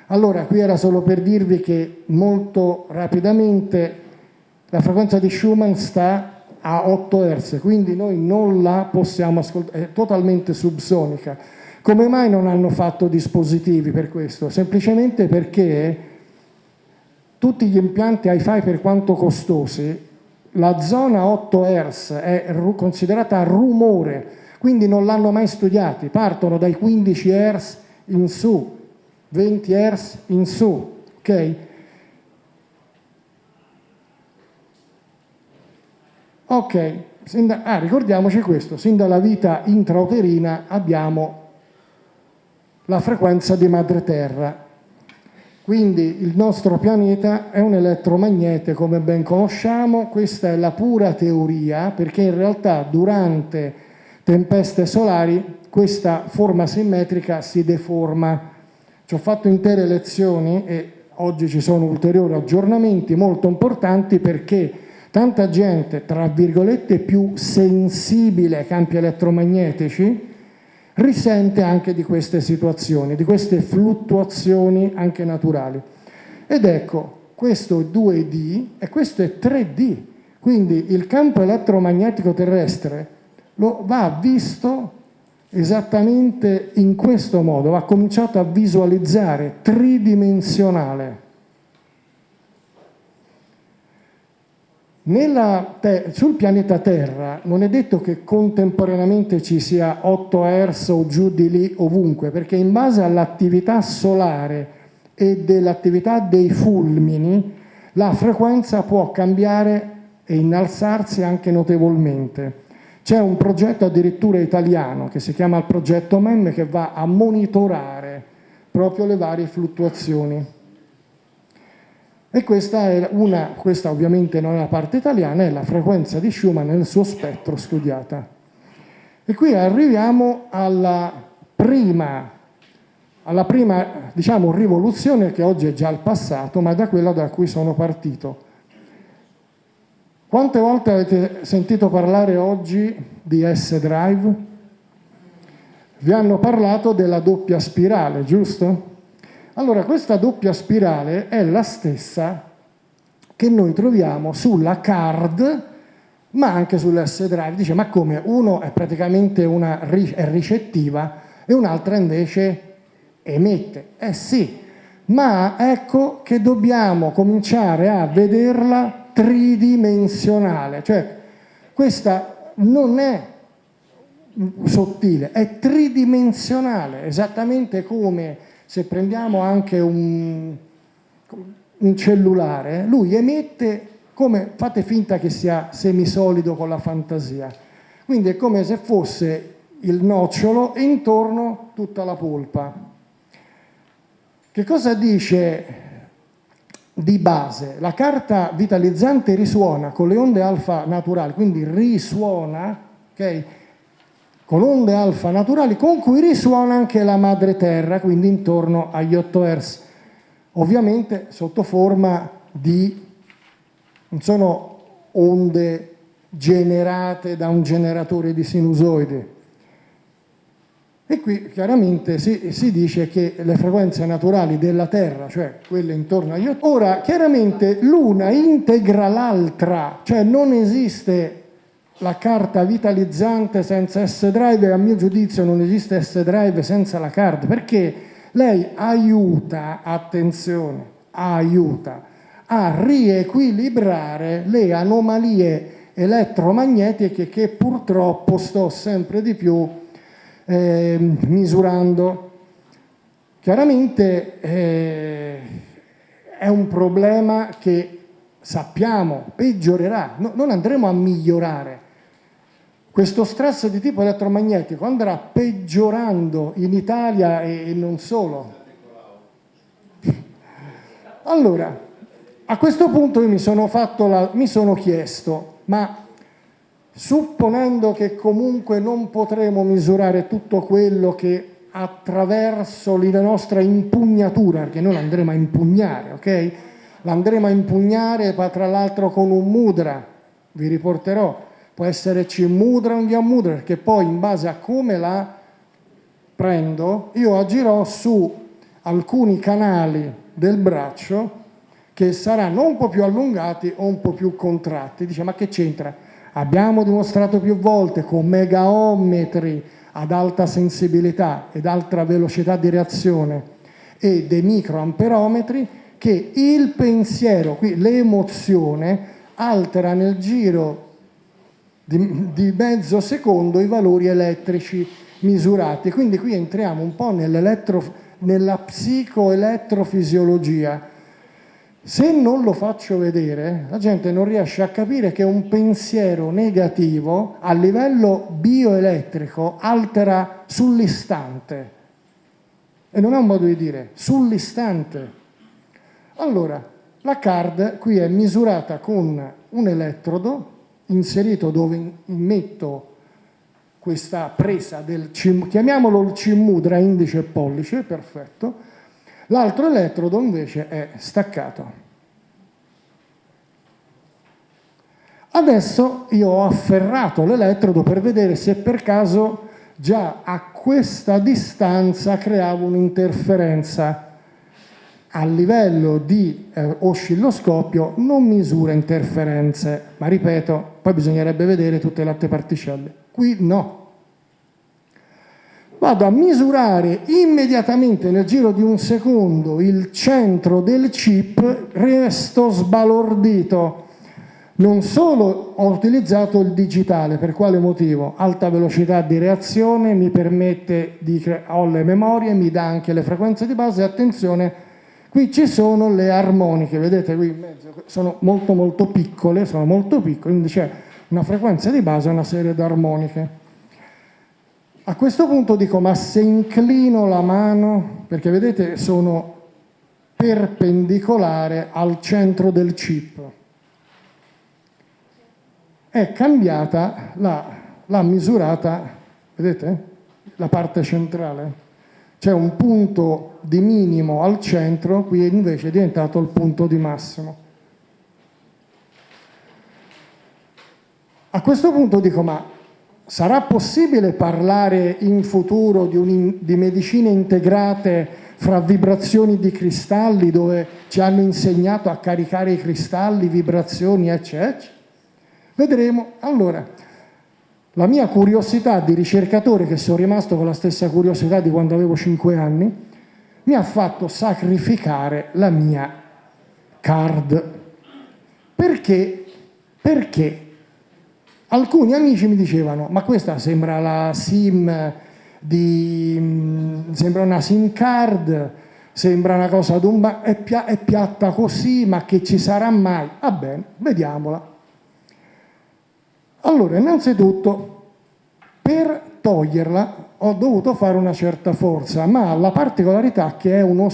Allora, qui era solo per dirvi che molto rapidamente la frequenza di Schumann sta a 8 Hz, quindi noi non la possiamo ascoltare, è totalmente subsonica. Come mai non hanno fatto dispositivi per questo? Semplicemente perché tutti gli impianti hi-fi per quanto costosi la zona 8 Hz è considerata rumore, quindi non l'hanno mai studiati, partono dai 15 Hz in su, 20 Hz in su, ok? Ok, ah, ricordiamoci questo, sin dalla vita intrauterina abbiamo la frequenza di madre terra, quindi il nostro pianeta è un elettromagnete come ben conosciamo, questa è la pura teoria perché in realtà durante tempeste solari questa forma simmetrica si deforma. Ci ho fatto intere lezioni e oggi ci sono ulteriori aggiornamenti molto importanti perché tanta gente, tra virgolette, più sensibile ai campi elettromagnetici, risente anche di queste situazioni, di queste fluttuazioni anche naturali. Ed ecco, questo è 2D e questo è 3D, quindi il campo elettromagnetico terrestre lo va visto esattamente in questo modo, va cominciato a visualizzare tridimensionale. Sul pianeta Terra non è detto che contemporaneamente ci sia 8 Hz o giù di lì ovunque, perché in base all'attività solare e dell'attività dei fulmini la frequenza può cambiare e innalzarsi anche notevolmente. C'è un progetto addirittura italiano che si chiama il progetto MEM che va a monitorare proprio le varie fluttuazioni. E questa, è una, questa ovviamente non è la parte italiana, è la frequenza di Schumann nel suo spettro studiata. E qui arriviamo alla prima, alla prima diciamo, rivoluzione che oggi è già il passato, ma da quella da cui sono partito quante volte avete sentito parlare oggi di S-Drive? Vi hanno parlato della doppia spirale, giusto? Allora, questa doppia spirale è la stessa che noi troviamo sulla card, ma anche sull'S-Drive. Dice, ma come? Uno è praticamente una è ricettiva e un'altra invece emette. Eh sì, ma ecco che dobbiamo cominciare a vederla tridimensionale, cioè questa non è sottile, è tridimensionale, esattamente come se prendiamo anche un, un cellulare, lui emette come, fate finta che sia semisolido con la fantasia, quindi è come se fosse il nocciolo e intorno tutta la polpa. Che cosa dice di base, la carta vitalizzante risuona con le onde alfa naturali, quindi risuona okay, con onde alfa naturali con cui risuona anche la madre terra, quindi intorno agli 8 Hz, ovviamente sotto forma di, non sono onde generate da un generatore di sinusoide, e qui chiaramente si, si, dice che le frequenze naturali della Terra, cioè quelle intorno agli 8, ora chiaramente l'una integra l'altra, cioè non esiste la carta vitalizzante senza S-Drive a mio giudizio non esiste S-Drive senza la card, perché lei aiuta, attenzione, aiuta a riequilibrare le anomalie elettromagnetiche che purtroppo sto sempre di più eh, misurando. Chiaramente eh, è un problema che sappiamo peggiorerà, no, non andremo a migliorare. Questo stress di tipo elettromagnetico andrà peggiorando in Italia e, non solo. Allora, a questo punto io mi sono, la, mi sono chiesto, ma supponendo che comunque non potremo misurare tutto quello che attraverso la nostra impugnatura, perché noi l'andremo a impugnare, ok? L'andremo a impugnare tra l'altro con un mudra, vi riporterò, può essere C mudra o un via mudra, perché poi in base a come la prendo, io agirò su alcuni canali del braccio che saranno un po' più allungati o un po' più contratti. Dice, ma che c'entra? Abbiamo dimostrato più volte con megaometri ad alta sensibilità ed alta velocità di reazione e dei microamperometri che il pensiero, qui l'emozione, altera nel giro di, di, mezzo secondo i valori elettrici misurati. Quindi qui entriamo un po' nella psicoelettrofisiologia se non lo faccio vedere, la gente non riesce a capire che un pensiero negativo a livello bioelettrico altera sull'istante. E non è un modo di dire, sull'istante. Allora, la card qui è misurata con un elettrodo inserito dove metto questa presa del, chiamiamolo il cimudra indice e pollice, perfetto, L'altro elettrodo invece è staccato. Adesso io ho afferrato l'elettrodo per vedere se per caso già a questa distanza creavo un'interferenza. A livello di eh, oscilloscopio non misura interferenze, ma ripeto, poi bisognerebbe vedere tutte le altre particelle. Qui no. Vado a misurare immediatamente nel giro di un secondo il centro del chip, resto sbalordito non solo ho utilizzato il digitale, per quale motivo? Alta velocità di reazione, mi permette di ho le memorie, mi dà anche le frequenze di base, attenzione, qui ci sono le armoniche, vedete qui in mezzo, sono molto molto piccole, sono molto piccole, quindi c'è una frequenza di base e una serie di armoniche. A questo punto dico, ma se inclino la mano, perché vedete sono perpendicolare al centro del chip, è cambiata la, la misurata, vedete? La parte centrale. C'è un punto di minimo al centro, qui invece è diventato il punto di massimo. A questo punto dico, ma sarà possibile parlare in futuro di, un, di medicine integrate fra vibrazioni di cristalli dove ci hanno insegnato a caricare i cristalli, vibrazioni, eccetera? Vedremo. Allora, la mia curiosità di ricercatore, che sono rimasto con la stessa curiosità di quando avevo 5 anni, mi ha fatto sacrificare la mia card. Perché? Perché alcuni amici mi dicevano, ma questa sembra la SIM di... sembra una SIM card, sembra una cosa d'umba, è, pia è piatta così, ma che ci sarà mai? Va bene, vediamola. Allora, innanzitutto, per toglierla ho dovuto fare una certa forza, ma la particolarità che uno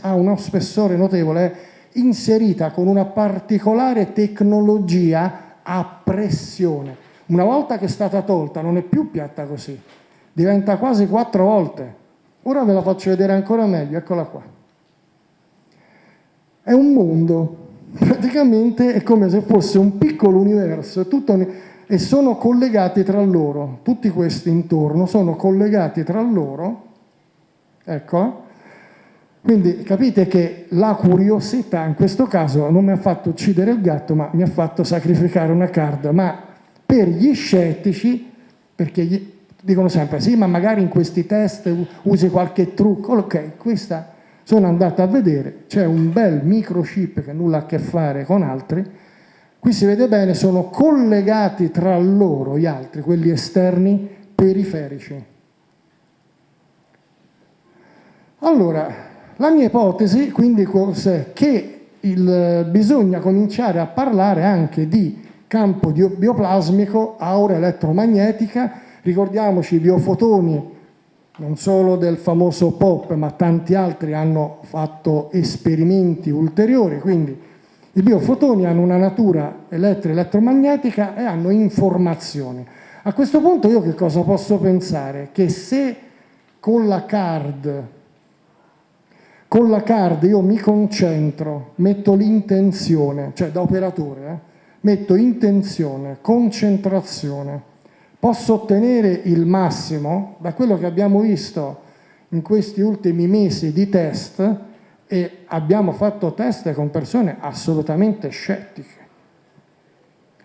ha uno spessore notevole è inserita con una particolare tecnologia a pressione. Una volta che è stata tolta non è più piatta così, diventa quasi quattro volte. Ora ve la faccio vedere ancora meglio, eccola qua. È un mondo, praticamente è come se fosse un piccolo universo, tutto e sono collegati tra loro, tutti questi intorno sono collegati tra loro, ecco, quindi capite che la curiosità in questo caso non mi ha fatto uccidere il gatto, ma mi ha fatto sacrificare una card, ma per gli scettici, perché gli dicono sempre sì, ma magari in questi test usi qualche trucco, ok, questa sono andato a vedere, c'è un bel microchip che nulla ha a che fare con altri, Qui si vede bene, sono collegati tra loro gli altri, quelli esterni, periferici. Allora, la mia ipotesi quindi è che il, bisogna cominciare a parlare anche di campo bioplasmico, aura elettromagnetica, ricordiamoci i biofotoni non solo del famoso POP, ma tanti altri hanno fatto esperimenti ulteriori, quindi i biofotoni hanno una natura elettro-elettromagnetica e hanno informazioni. A questo punto io che cosa posso pensare? Che se con la card, con la card io mi concentro, metto l'intenzione, cioè da operatore, eh, metto intenzione, concentrazione, posso ottenere il massimo da quello che abbiamo visto in questi ultimi mesi di test, e abbiamo fatto test con persone assolutamente scettiche.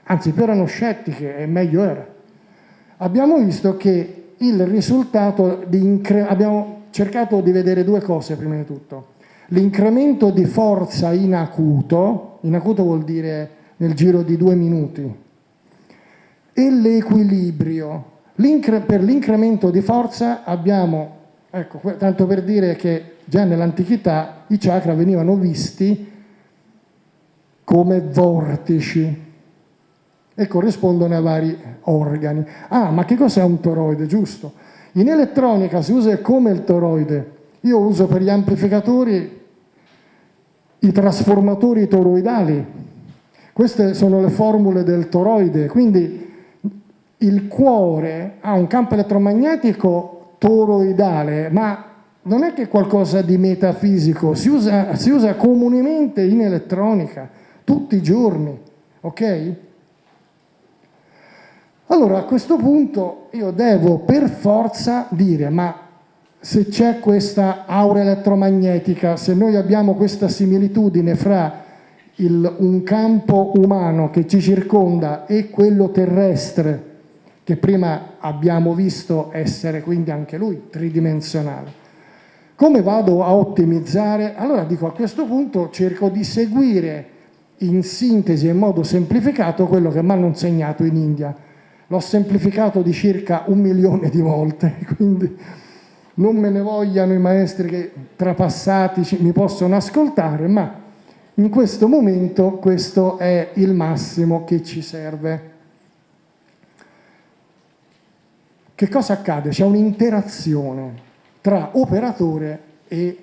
Anzi, più erano scettiche e meglio era. Abbiamo visto che il risultato di abbiamo cercato di vedere due cose prima di tutto. L'incremento di forza in acuto, in acuto vuol dire nel giro di due minuti, e l'equilibrio. per l'incremento di forza abbiamo, ecco, tanto per dire che già nell'antichità i chakra venivano visti come vortici e corrispondono a vari organi. Ah, ma che cos'è un toroide, giusto? In elettronica si usa come il toroide. Io uso per gli amplificatori i trasformatori toroidali. Queste sono le formule del toroide, quindi il cuore ha un campo elettromagnetico toroidale, ma non è che qualcosa di metafisico, si usa, si usa comunemente in elettronica, tutti i giorni, ok? Allora a questo punto io devo per forza dire, ma se c'è questa aura elettromagnetica, se noi abbiamo questa similitudine fra il, un campo umano che ci circonda e quello terrestre, che prima abbiamo visto essere quindi anche lui tridimensionale, come vado a ottimizzare? Allora dico a questo punto cerco di seguire in sintesi e in modo semplificato quello che mi hanno insegnato in India. L'ho semplificato di circa un milione di volte, quindi non me ne vogliano i maestri che trapassati mi possono ascoltare, ma in questo momento questo è il massimo che ci serve. Che cosa accade? C'è un'interazione tra operatore e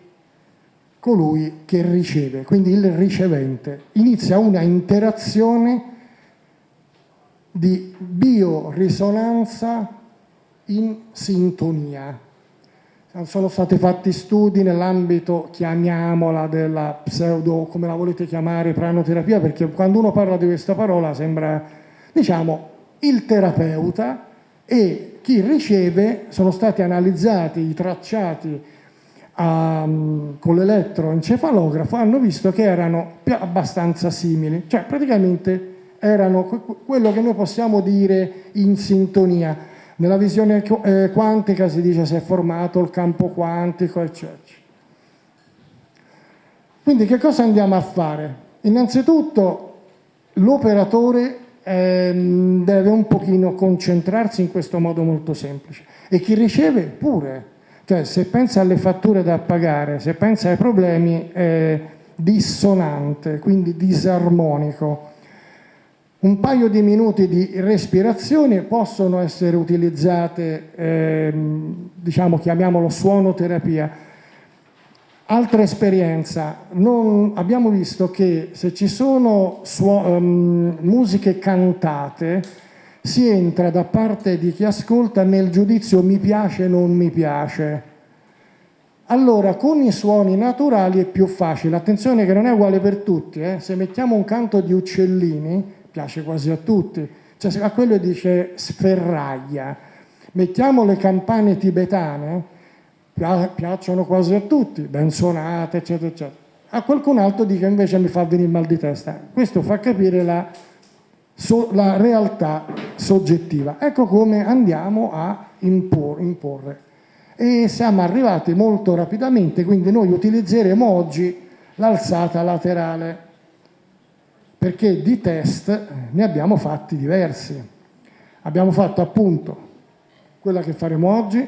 colui che riceve, quindi il ricevente. Inizia una interazione di biorisonanza in sintonia. Sono stati fatti studi nell'ambito, chiamiamola, della pseudo, come la volete chiamare, pranoterapia, perché quando uno parla di questa parola sembra, diciamo, il terapeuta e chi riceve, sono stati analizzati i tracciati um, con l'elettroencefalografo, hanno visto che erano abbastanza simili, cioè praticamente erano quello che noi possiamo dire in sintonia nella visione eh, quantica si dice si è formato il campo quantico, eccetera. Quindi che cosa andiamo a fare? Innanzitutto l'operatore eh, deve un pochino concentrarsi in questo modo molto semplice. E chi riceve? Pure, cioè se pensa alle fatture da pagare, se pensa ai problemi è dissonante, quindi disarmonico. Un paio di minuti di respirazione possono essere utilizzate, ehm, diciamo, chiamiamolo suonoterapia. Altra esperienza, non, abbiamo visto che se ci sono um, musiche cantate si entra da parte di chi ascolta nel giudizio mi piace, non mi piace. Allora, con i suoni naturali è più facile. Attenzione che non è uguale per tutti. Eh? Se mettiamo un canto di uccellini, piace quasi a tutti, cioè, a quello dice sferraglia. Mettiamo le campane tibetane, piacciono quasi a tutti, ben suonate, eccetera, eccetera. A qualcun altro dice invece mi fa venire mal di testa. Questo fa capire la, so, la realtà soggettiva. Ecco come andiamo a impor, imporre. E siamo arrivati molto rapidamente, quindi noi utilizzeremo oggi l'alzata laterale perché di test ne abbiamo fatti diversi. Abbiamo fatto appunto quella che faremo oggi,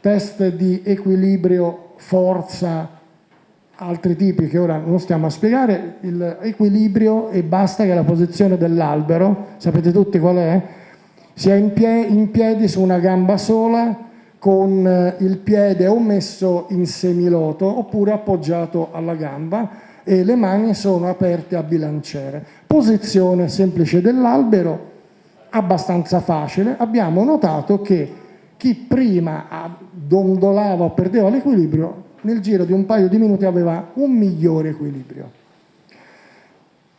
test di equilibrio, forza, altri tipi che ora non stiamo a spiegare, l'equilibrio e basta che la posizione dell'albero, sapete tutti qual è? Si è in, pie in piedi su una gamba sola con eh, il piede o messo in semiloto oppure appoggiato alla gamba e le mani sono aperte a bilanciere. Posizione semplice dell'albero, abbastanza facile. Abbiamo notato che chi prima dondolava o perdeva l'equilibrio, nel giro di un paio di minuti aveva un migliore equilibrio.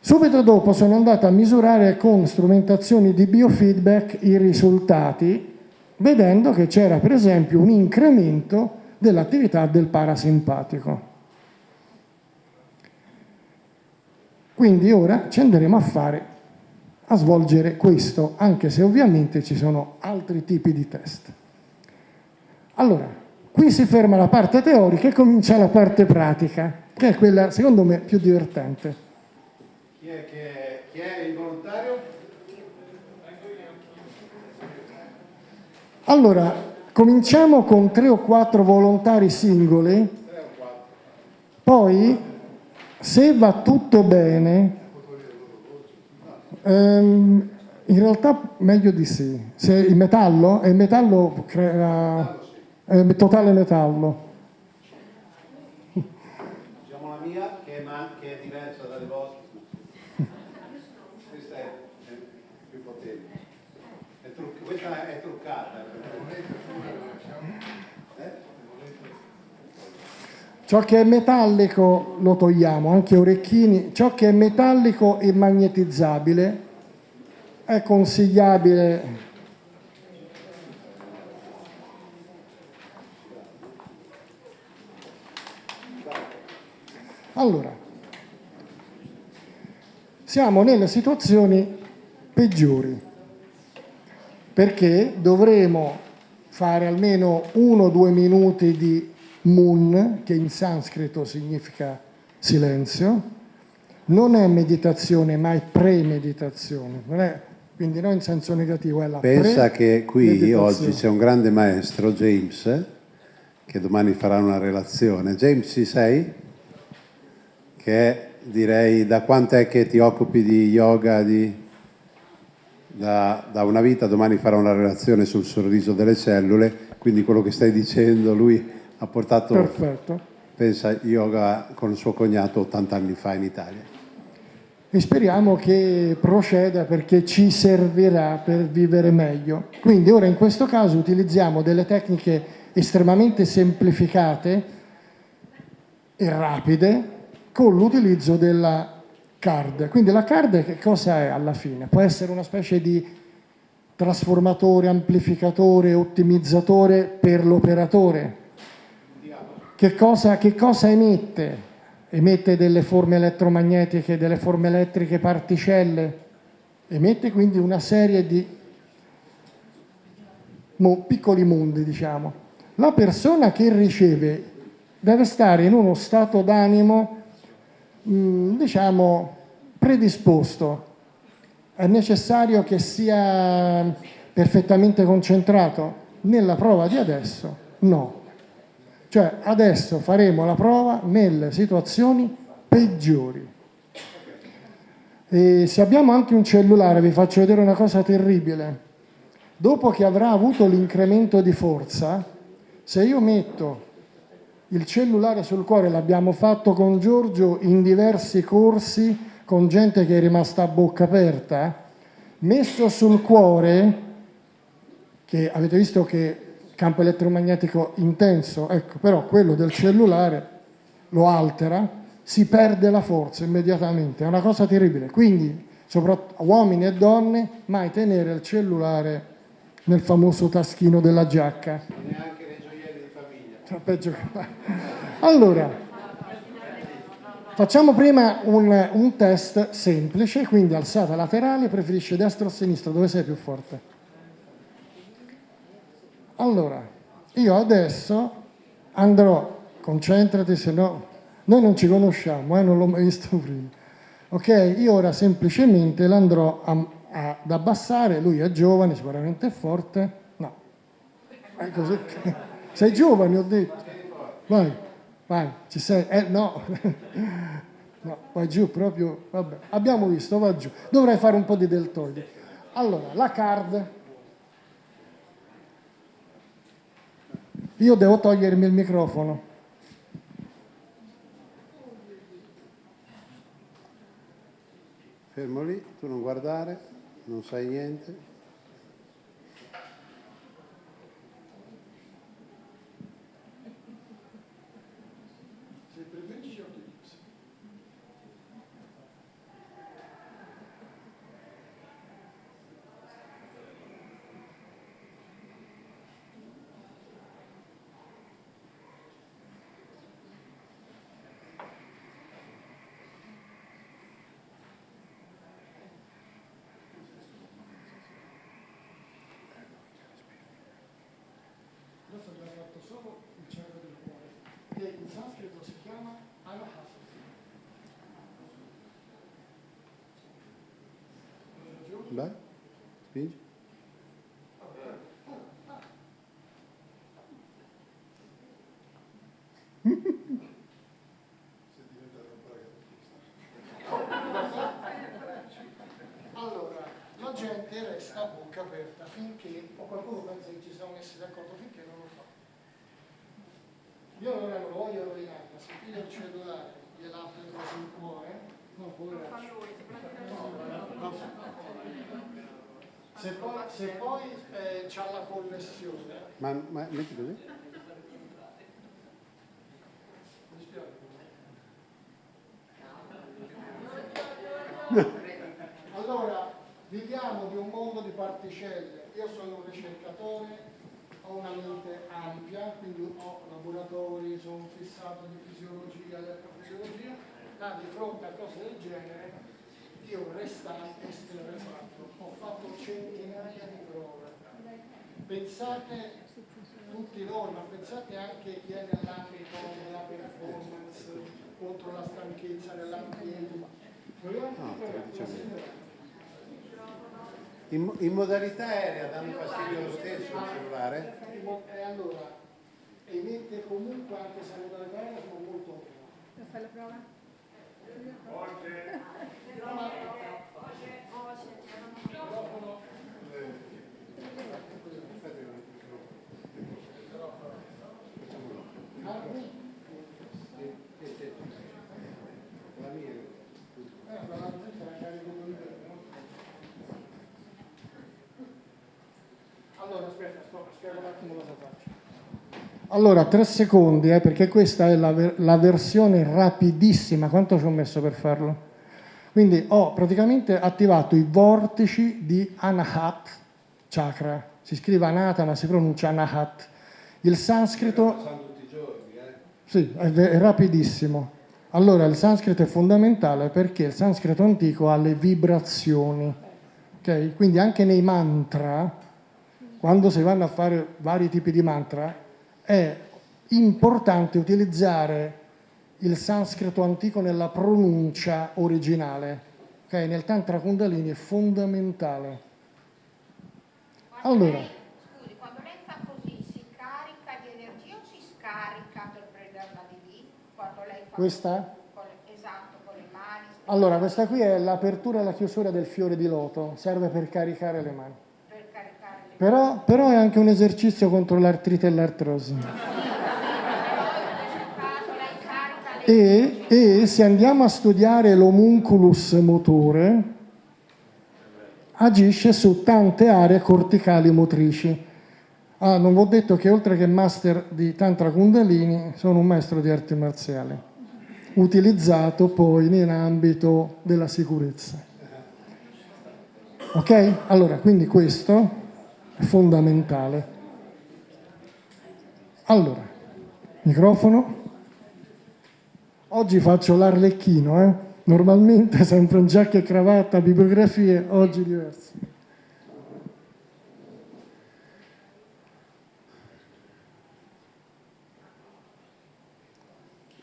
Subito dopo sono andato a misurare con strumentazioni di biofeedback i risultati, vedendo che c'era per esempio un incremento dell'attività del parasimpatico. Quindi ora ci andremo a fare, a svolgere questo, anche se ovviamente ci sono altri tipi di test. Allora, qui si ferma la parte teorica e comincia la parte pratica, che è quella, secondo me, più divertente. Chi è, che, chi è il volontario? Allora, cominciamo con tre o quattro volontari singoli, poi se va tutto bene, ehm, in realtà meglio di sì. Se il metallo, il metallo crea è totale metallo. Diciamo la mia che è, che è diversa dalle vostre. Questa è, è più potente. È questa è truccata. Eh? Ciò che è metallico lo togliamo, anche orecchini. Ciò che è metallico e magnetizzabile è consigliabile Allora, siamo nelle situazioni peggiori perché dovremo fare almeno uno o due minuti di mun, che in sanscrito significa silenzio, non è meditazione ma è premeditazione, non è, quindi non in senso negativo, è la Pensa che qui oggi c'è un grande maestro, James, che domani farà una relazione. James, ci sei? Che direi, da quanto è che ti occupi di yoga? Di... Da, da una vita, domani farà una relazione sul sorriso delle cellule, quindi quello che stai dicendo, lui ha portato, Perfetto. pensa, yoga con suo cognato 80 anni fa in Italia. e speriamo che proceda perché ci servirà per vivere meglio. Quindi ora in questo caso utilizziamo delle tecniche estremamente semplificate e rapide con l'utilizzo della card. Quindi la card che cosa è alla fine? Può essere una specie di trasformatore, amplificatore, ottimizzatore per l'operatore. Che cosa, che cosa emette? Emette delle forme elettromagnetiche, delle forme elettriche particelle, emette quindi una serie di piccoli mondi, diciamo. La persona che riceve deve stare in uno stato d'animo, mh, diciamo, predisposto. È necessario che sia perfettamente concentrato. Nella prova di adesso, no. Cioè adesso faremo la prova nelle situazioni peggiori. E se abbiamo anche un cellulare, vi faccio vedere una cosa terribile. Dopo che avrà avuto l'incremento di forza, se io metto il cellulare sul cuore, l'abbiamo fatto con Giorgio in diversi corsi con gente che è rimasta a bocca aperta, messo sul cuore, che avete visto che campo elettromagnetico intenso, ecco, però quello del cellulare lo altera, si perde la forza immediatamente, è una cosa terribile. Quindi, soprattutto uomini e donne, mai tenere il cellulare nel famoso taschino della giacca. Neanche nei gioielli di famiglia. Peggio che... Allora, facciamo prima un, un test semplice, quindi alzata laterale, preferisce destra o sinistra, dove sei più forte? Allora, io adesso andrò, concentrati, se no noi non ci conosciamo, eh, non l'ho mai visto prima. Ok, io ora semplicemente l'andrò ad abbassare, lui è giovane, sicuramente è forte. No, è così. Sei giovane, ho detto. Vai, vai, ci sei. Eh, no. No, vai giù proprio, vabbè, abbiamo visto, va giù. Dovrei fare un po' di deltoidi. Allora, la card. Io devo togliermi il microfono. Fermo lì, tu non guardare, non sai niente. Adesso abbiamo fatto solo il cervo del cuore, che in sanscrito si chiama anahata. Vai, spingi. Allora, la gente resta a bocca aperta finché, o qualcuno pensa che ci siamo messi d'accordo finché non lo fa. Io ora non voglio rovinare, ma se il cellulare, gliela apre così il cuore. Se poi, se poi eh, c'ha la connessione. Ma, ma metti così? allora, viviamo di un mondo di particelle. Io sono un ricercatore ho una mente ampia, quindi ho laboratori, sono fissato di fisiologia, elettrofisiologia ma di fronte a cose del genere io restante esterrefatto, ho fatto centinaia di prove. Pensate tutti noi, ma pensate anche chi è nell'ambito della performance contro la stanchezza nell'ambiente. No, lo la signora? In, in modalità aerea danno fastidio lo stesso il cellulare? E allora emette comunque anche se non dalle parole sono molto buone. Fai la prova? Microfono. Ah, qui? La mia. Eh, la gente la carico con? Allora, aspetta, sto, spiego un attimo cosa faccio. Allora, tre secondi, eh, perché questa è la, ver- la versione rapidissima. Quanto ci ho messo per farlo? Quindi ho praticamente attivato i vortici di Anahat chakra. Si scrive Anata, ma si pronuncia Anahat. Il sanscrito eh? sì, è, è rapidissimo. Allora, il sanscrito è fondamentale perché il sanscrito antico ha le vibrazioni. ok? Quindi anche nei mantra, quando si vanno a fare vari tipi di mantra, è importante utilizzare il sanscrito antico nella pronuncia originale. ok? Nel Tantra Kundalini è fondamentale. Allora. scusi, quando lei fa così si carica di energia o si scarica per prenderla di lì? Quando lei fa Questa? con le- esatto, con le mani, Allora, questa qui è l'apertura e la chiusura del fiore di loto, serve per caricare le mani. Però, però è anche un esercizio contro l'artrite e l'artrosi. E, e se andiamo a studiare l'homunculus motore, agisce su tante aree corticali motrici. Ah, non vi ho detto che oltre che master di Tantra Kundalini, sono un maestro di arti marziali, utilizzato poi nell'ambito della sicurezza. Ok? Allora, quindi questo fondamentale. Allora, microfono. Oggi faccio l'arlecchino, eh? normalmente sempre in giacca e cravatta, bibliografie, oggi diverso.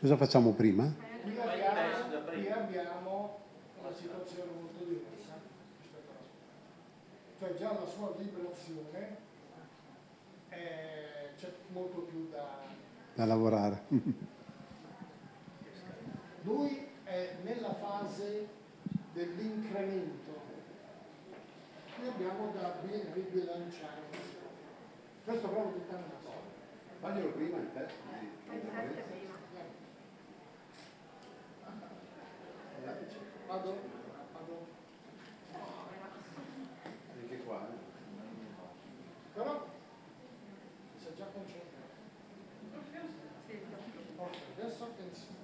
Cosa facciamo prima? Qui abbiamo, qui abbiamo una situazione molto diversa rispetto alla sua. Cioè già la sua vibrazione è- c'è molto più da... Da lavorare. Lui è nella fase dell'incremento. Qui abbiamo da bi- ribilanciare. Questo proprio una storia. Faglielo prima in te. Vado? Vado. Anche qua. eh. Però si è già concentrato. Ok, adesso attenzione.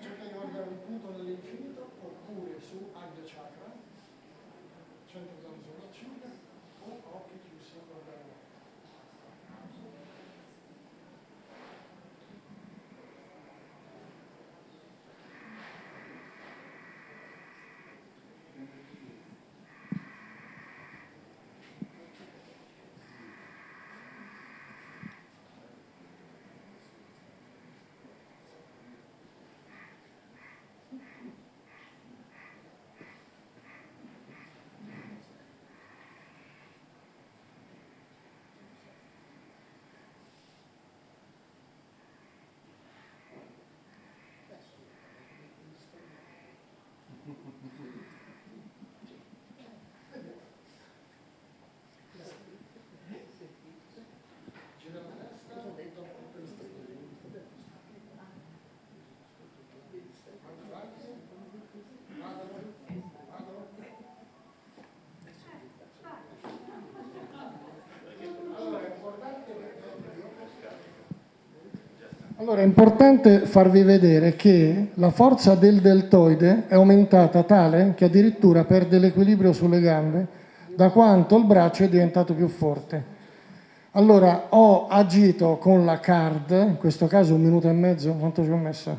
Cerca di guardare un punto nell'infinito oppure su Agya Chakra, centro della sopracciglia o occhi chiusi a guardare. Gira la testa, dopo questo. Vado avanti, vado, vado. Allora è importante allora, è importante farvi vedere che la forza del deltoide è aumentata tale che addirittura perde l'equilibrio sulle gambe da quanto il braccio è diventato più forte. Allora ho agito con la card, in questo caso un minuto e mezzo, quanto ci ho messo?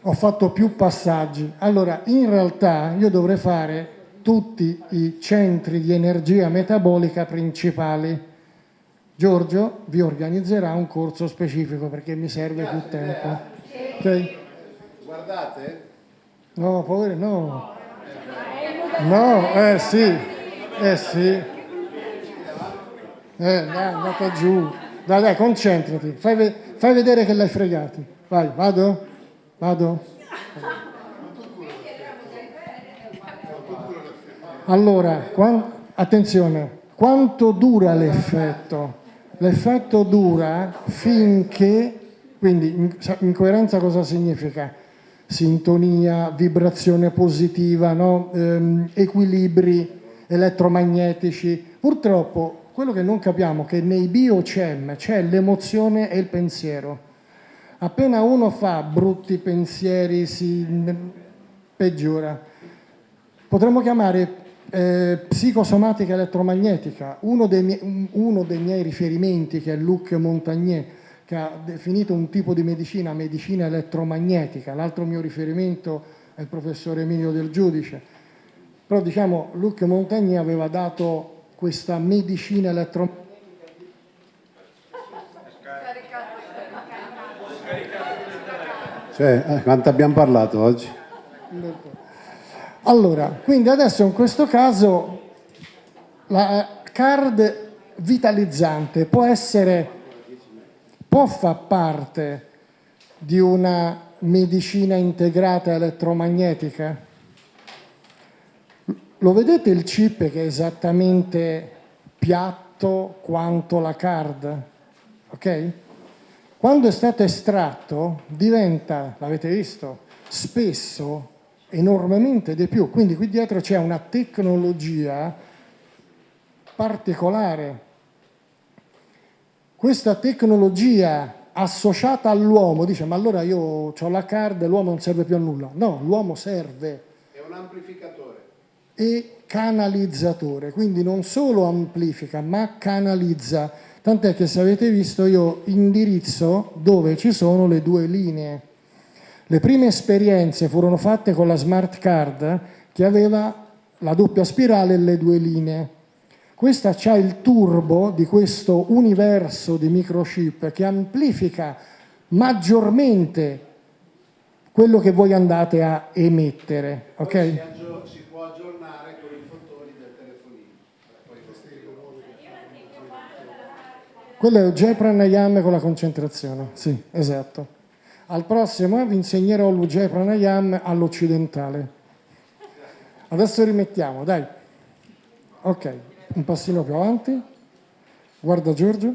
Ho fatto più passaggi. Allora, in realtà io dovrei fare tutti i centri di energia metabolica principali. Giorgio vi organizzerà un corso specifico perché mi serve più tempo. Ok? Guardate, No, poveri, no. No, eh sì, eh sì. Eh, dai, è andata giù. Dai, dai, concentrati. Fai, ve- fai vedere che l'hai fregati. Vai, vado? Vado? Allora, quan- attenzione, quanto dura l'effetto? L'effetto dura finché, quindi in, in coerenza cosa significa? Sintonia, vibrazione positiva, no? Ehm, equilibri elettromagnetici. Purtroppo quello che non capiamo è che nei biochem c'è l'emozione e il pensiero. Appena uno fa brutti pensieri si peggiora. Potremmo chiamare eh, psicosomatica elettromagnetica. Uno dei, miei, uno dei miei riferimenti, che è Luc Montagnier, che ha definito un tipo di medicina, medicina elettromagnetica. L'altro mio riferimento è il professore Emilio Del Giudice. Però diciamo, Luc Montagnier aveva dato questa medicina elettromagnetica cioè, eh, quanto abbiamo parlato oggi? Allora, quindi adesso in questo caso la card vitalizzante può essere, può far parte di una medicina integrata elettromagnetica? Lo vedete il chip che è esattamente piatto quanto la card? Ok? Quando è stato estratto diventa, l'avete visto, spesso enormemente di più. Quindi qui dietro c'è una tecnologia particolare. Questa tecnologia associata all'uomo dice ma allora io ho la card l'uomo non serve più a nulla. No, l'uomo serve. È un amplificatore. E canalizzatore, quindi non solo amplifica ma canalizza. Tant'è che se avete visto io indirizzo dove ci sono le due linee. Le prime esperienze furono fatte con la smart card che aveva la doppia spirale e le due linee. Questa ha il turbo di questo universo di microchip che amplifica maggiormente quello che voi andate a emettere. Okay? Si può aggiornare con i fotoni del telefonino. Quello è Ujjayi Pranayama con la concentrazione, sì, esatto. Al prossimo vi insegnerò l'Ujjayi Pranayama all'occidentale. Adesso rimettiamo, dai. Ok, un passino più avanti. Guarda Giorgio.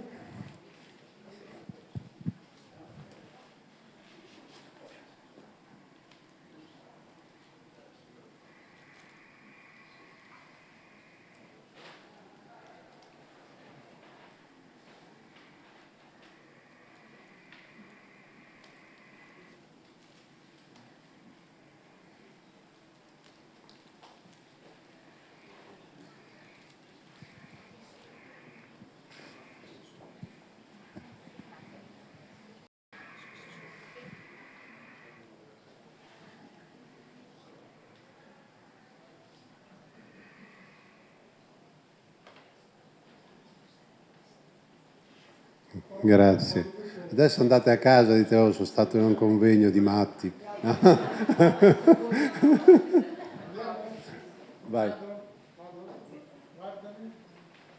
Grazie. Adesso andate a casa e dite, oh, sono stato in un convegno di matti. Vai. Guardami,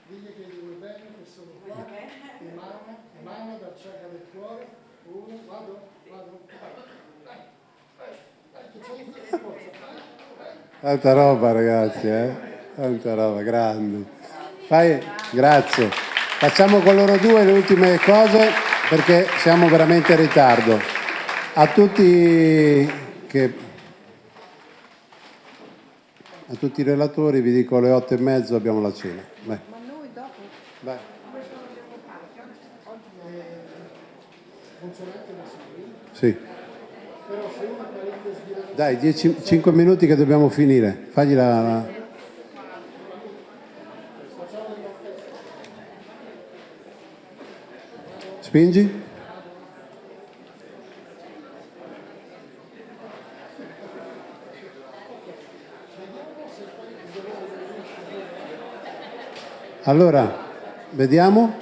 digli che gli vuoi bene, che sono qua, emana, emana dal del cuore, vado, vado, c'è in forza, Tanta roba ragazzi, eh? Tanta roba, grandi. Fai, grazie. Facciamo con loro due le ultime cose perché siamo veramente in ritardo. A tutti, che, a tutti i relatori vi dico alle otto e mezzo abbiamo la cena. Vai. Ma noi dopo Vai. Sì. Dai, 5 minuti che dobbiamo finire. Fagli la... la- Spingi. Allora, vediamo.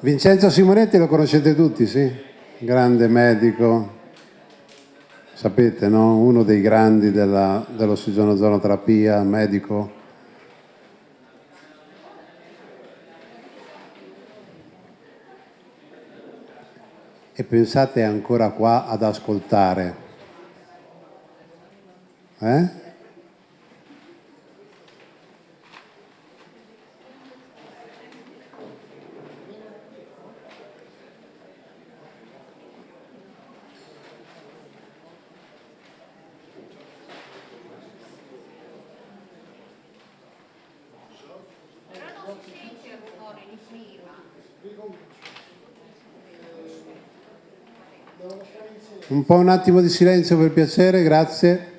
Vincenzo Simonetti lo conoscete tutti, sì? Grande medico, sapete, no? Uno dei grandi della, dell'ossigenozoonoterapia, medico. E pensate ancora qua ad ascoltare. Eh? Però non. Un po' un attimo di silenzio per piacere, grazie.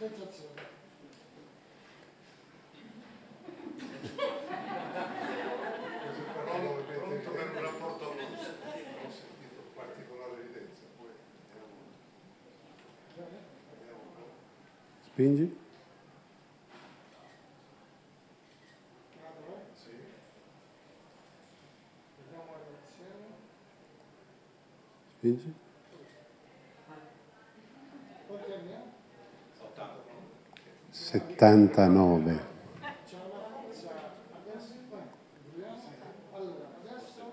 Sensazione. Pronto per un rapporto con ho sentito particolare evidenza, poi vediamo un po'. Spingi. Spingi. Quanti anni ha? 79. C'è una forza adesso. eh, vediamo. Allora, adesso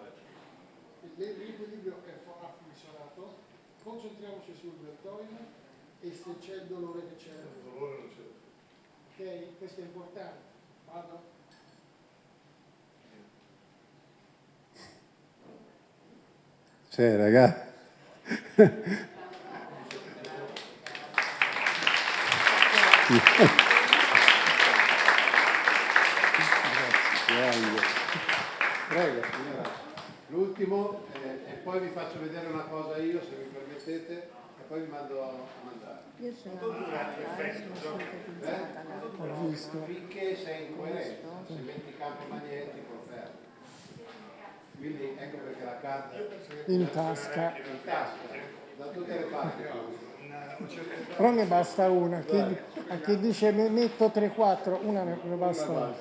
il- l'equilibrio è fu- ha funzionato. Concentriamoci sul deltoide e se c'è il dolore che c'è. Il dolore non c'è. Ok, questo è importante. Vado. Cioè, ragazzi. Prego, signora. L'ultimo, eh, e poi vi faccio vedere una cosa io, se mi permettete, e poi vi mando a mandare. Io sono Ho visto. Finché sei in coerenza, se metti campo magnetico, fermo. Quindi In tasca. in tasca, da tutte le parti. Però ne basta una. Chi, a chi dice ne metto 3-4, una ne, ne basta una.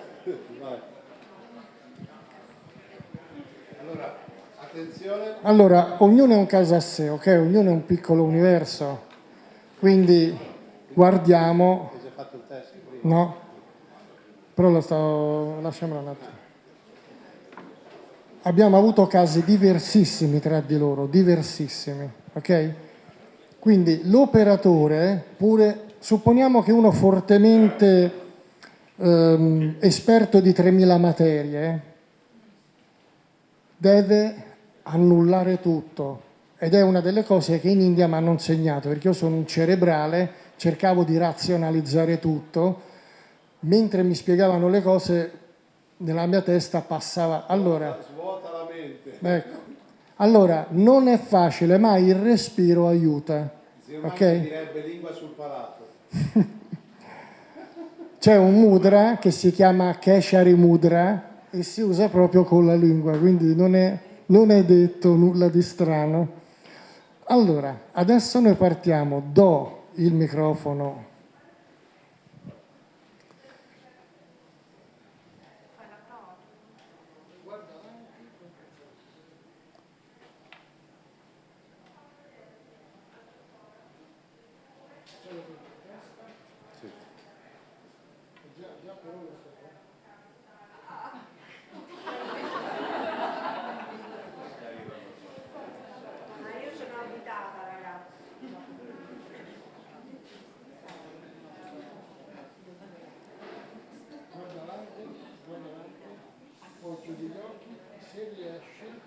Allora, attenzione, Allora, ognuno è un caso a sé, ok? Ognuno è un piccolo universo. Quindi guardiamo, no? Però lo sto, lasciamolo un attimo. Abbiamo avuto casi diversissimi tra di loro, diversissimi, ok? Quindi l'operatore, pure, supponiamo che uno fortemente ehm, esperto di 3000 materie, deve annullare tutto ed è una delle cose che in India mi hanno insegnato perché io sono un cerebrale, cercavo di razionalizzare tutto, mentre mi spiegavano le cose nella mia testa passava. Allora, Svuota la mente. ecco. allora non è facile, ma il respiro aiuta. Zio Mario Ok? direbbe lingua sul palato. C'è un mudra che si chiama Keshari Mudra e si usa proprio con la lingua, quindi non è, non è detto nulla di strano. Allora, adesso noi partiamo, do il microfono Ma io sono abitata ragazzi. Guarda avanti, guarda avanti, poi chiudi gli occhi, se riesci.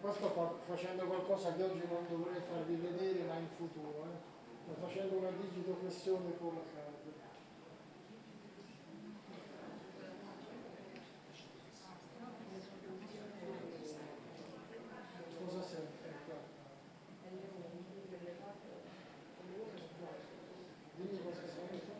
Qua sto fa- facendo qualcosa che oggi non dovrei farvi vedere ma in futuro. Eh. Sto facendo una digitopressione con la carta. Cosa serve? Dimmi cosa serve.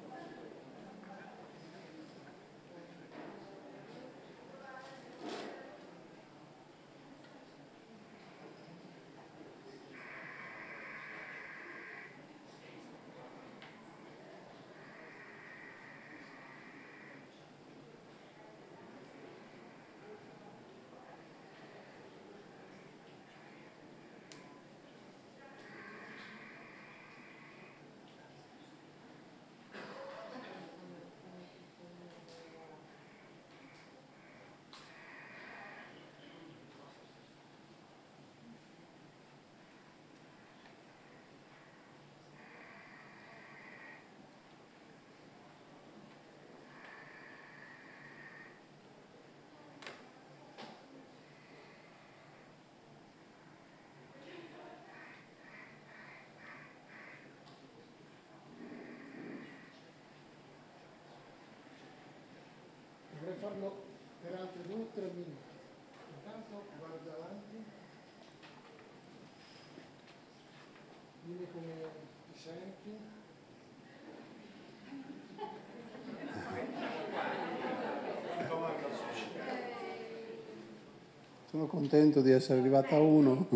Dovrei farlo per altri due o tre minuti. Intanto guarda avanti. Dimmi come ti senti. Sono contento di essere arrivata a uno.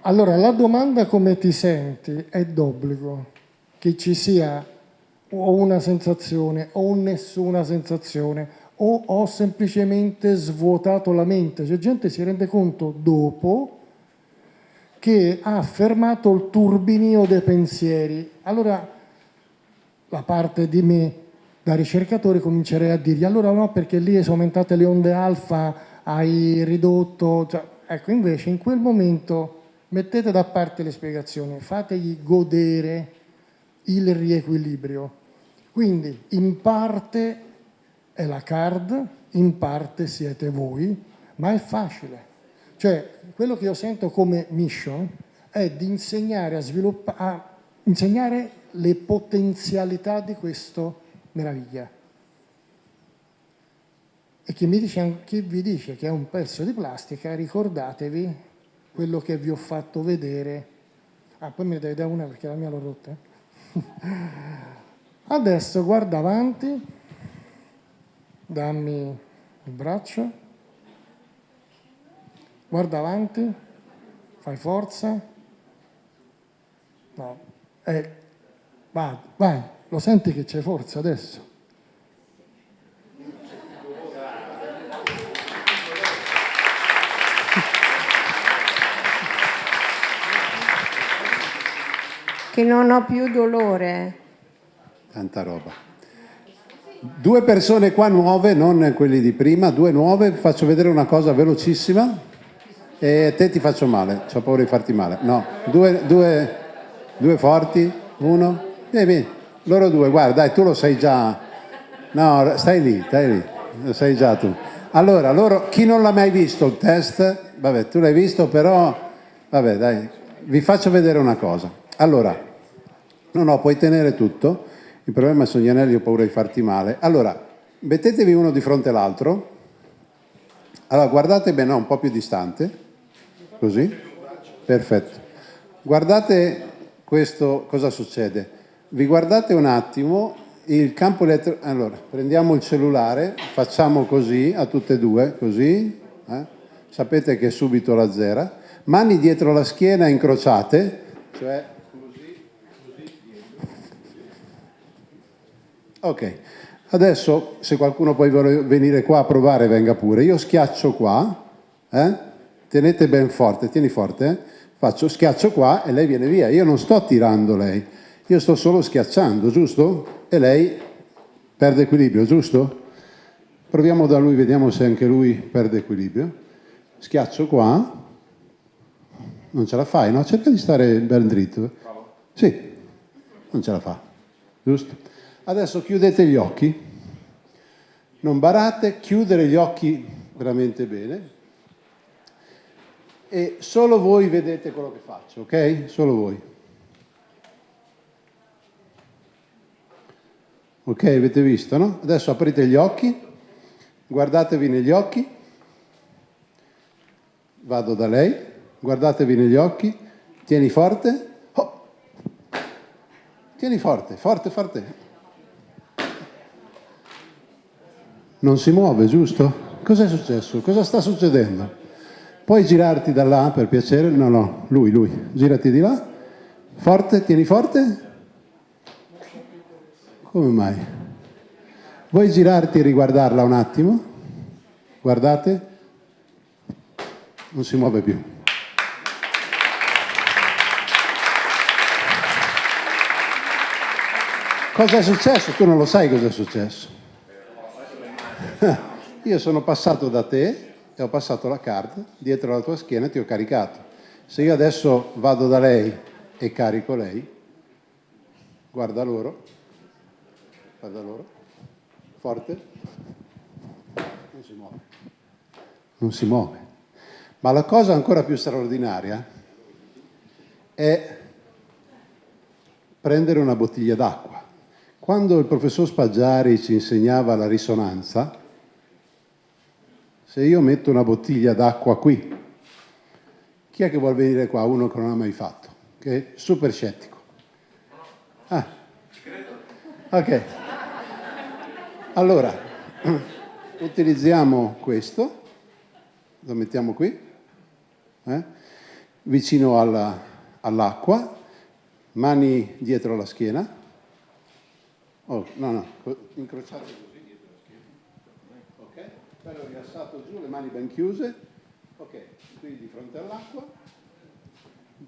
Allora, la domanda come ti senti è d'obbligo, che ci sia o una sensazione o nessuna sensazione o ho semplicemente svuotato la mente. C'è gente si rende conto dopo che ha fermato il turbinio dei pensieri. Allora la parte di me da ricercatore comincerei a dirgli allora no perché lì sono aumentate le onde alfa, hai ridotto... cioè, ecco invece in quel momento mettete da parte le spiegazioni, fategli godere il riequilibrio. Quindi in parte è la card, in parte siete voi, ma è facile. Cioè, quello che io sento come mission è di insegnare a a insegnare le potenzialità di questa meraviglia. E chi, dice, chi vi dice che è un pezzo di plastica, ricordatevi quello che vi ho fatto vedere. Ah, poi mi devi dare una perché la mia l'ho rotta. eh. Adesso guarda avanti, dammi il braccio, guarda avanti, fai forza. No, eh, vai, vai, lo senti che c'è forza adesso? Che non ho più dolore. Tanta roba. Due persone qua nuove, non quelli di prima, due nuove, faccio vedere una cosa velocissima e te ti faccio male, ho paura di farti male. No, due, due, due forti, uno, vieni, vieni, loro due, guarda, dai, tu lo sai già. No, stai lì, stai lì, lo sai già tu. Allora, loro, chi non l'ha mai visto il test, vabbè, tu l'hai visto, però, vabbè, dai, vi faccio vedere una cosa. Allora, no, no, puoi tenere tutto. Il problema sono gli anelli, ho paura di farti male. Allora, mettetevi uno di fronte all'altro. Allora, guardate bene, no, un po' più distante. Così. Perfetto. Guardate questo, cosa succede. Vi guardate un attimo il campo elettrico. Allora, prendiamo il cellulare, facciamo così a tutte e due, così. eh? Sapete che è subito la zera. Mani dietro la schiena incrociate, cioè Ok, adesso se qualcuno poi vuole venire qua a provare venga pure. Io schiaccio qua, eh? Tenete ben forte, tieni forte, faccio schiaccio qua e lei viene via. Io non sto tirando lei, io sto solo schiacciando, giusto? E lei perde equilibrio, giusto? Proviamo da lui, vediamo se anche lui perde equilibrio. Schiaccio qua, non ce la fai, no? Cerca di stare ben dritto. Sì, non ce la fa, giusto? Adesso chiudete gli occhi, non barate, chiudere gli occhi veramente bene e solo voi vedete quello che faccio, ok? Solo voi. Ok, avete visto, no? Adesso aprite gli occhi, guardatevi negli occhi, vado da lei, guardatevi negli occhi, tieni forte, oh. tieni forte, forte, forte. Non si muove, giusto? Cos'è successo? Cosa sta succedendo? Puoi girarti da là per piacere? No, no, lui, lui. Girati di là. Forte, tieni forte. Come mai? Vuoi girarti e riguardarla un attimo? Guardate. Non si muove più. Cosa è successo? Tu non lo sai cosa è successo. Io sono passato da te e ho passato la carta dietro la tua schiena e ti ho caricato. Se io adesso vado da lei e carico lei, guarda loro, guarda loro, forte, non si muove, non si muove. Ma la cosa ancora più straordinaria è prendere una bottiglia d'acqua. Quando il professor Spaggiari ci insegnava la risonanza, se io metto una bottiglia d'acqua qui, chi è che vuole venire qua? Uno che non ha mai fatto, che è super scettico. Ah. Ok. Allora, utilizziamo questo, lo mettiamo qui, eh? vicino alla, all'acqua, mani dietro la schiena. Oh, no, no, incrociate così dietro la schiena. Ok, bello rilassato giù, le mani ben chiuse. Ok, qui di fronte all'acqua,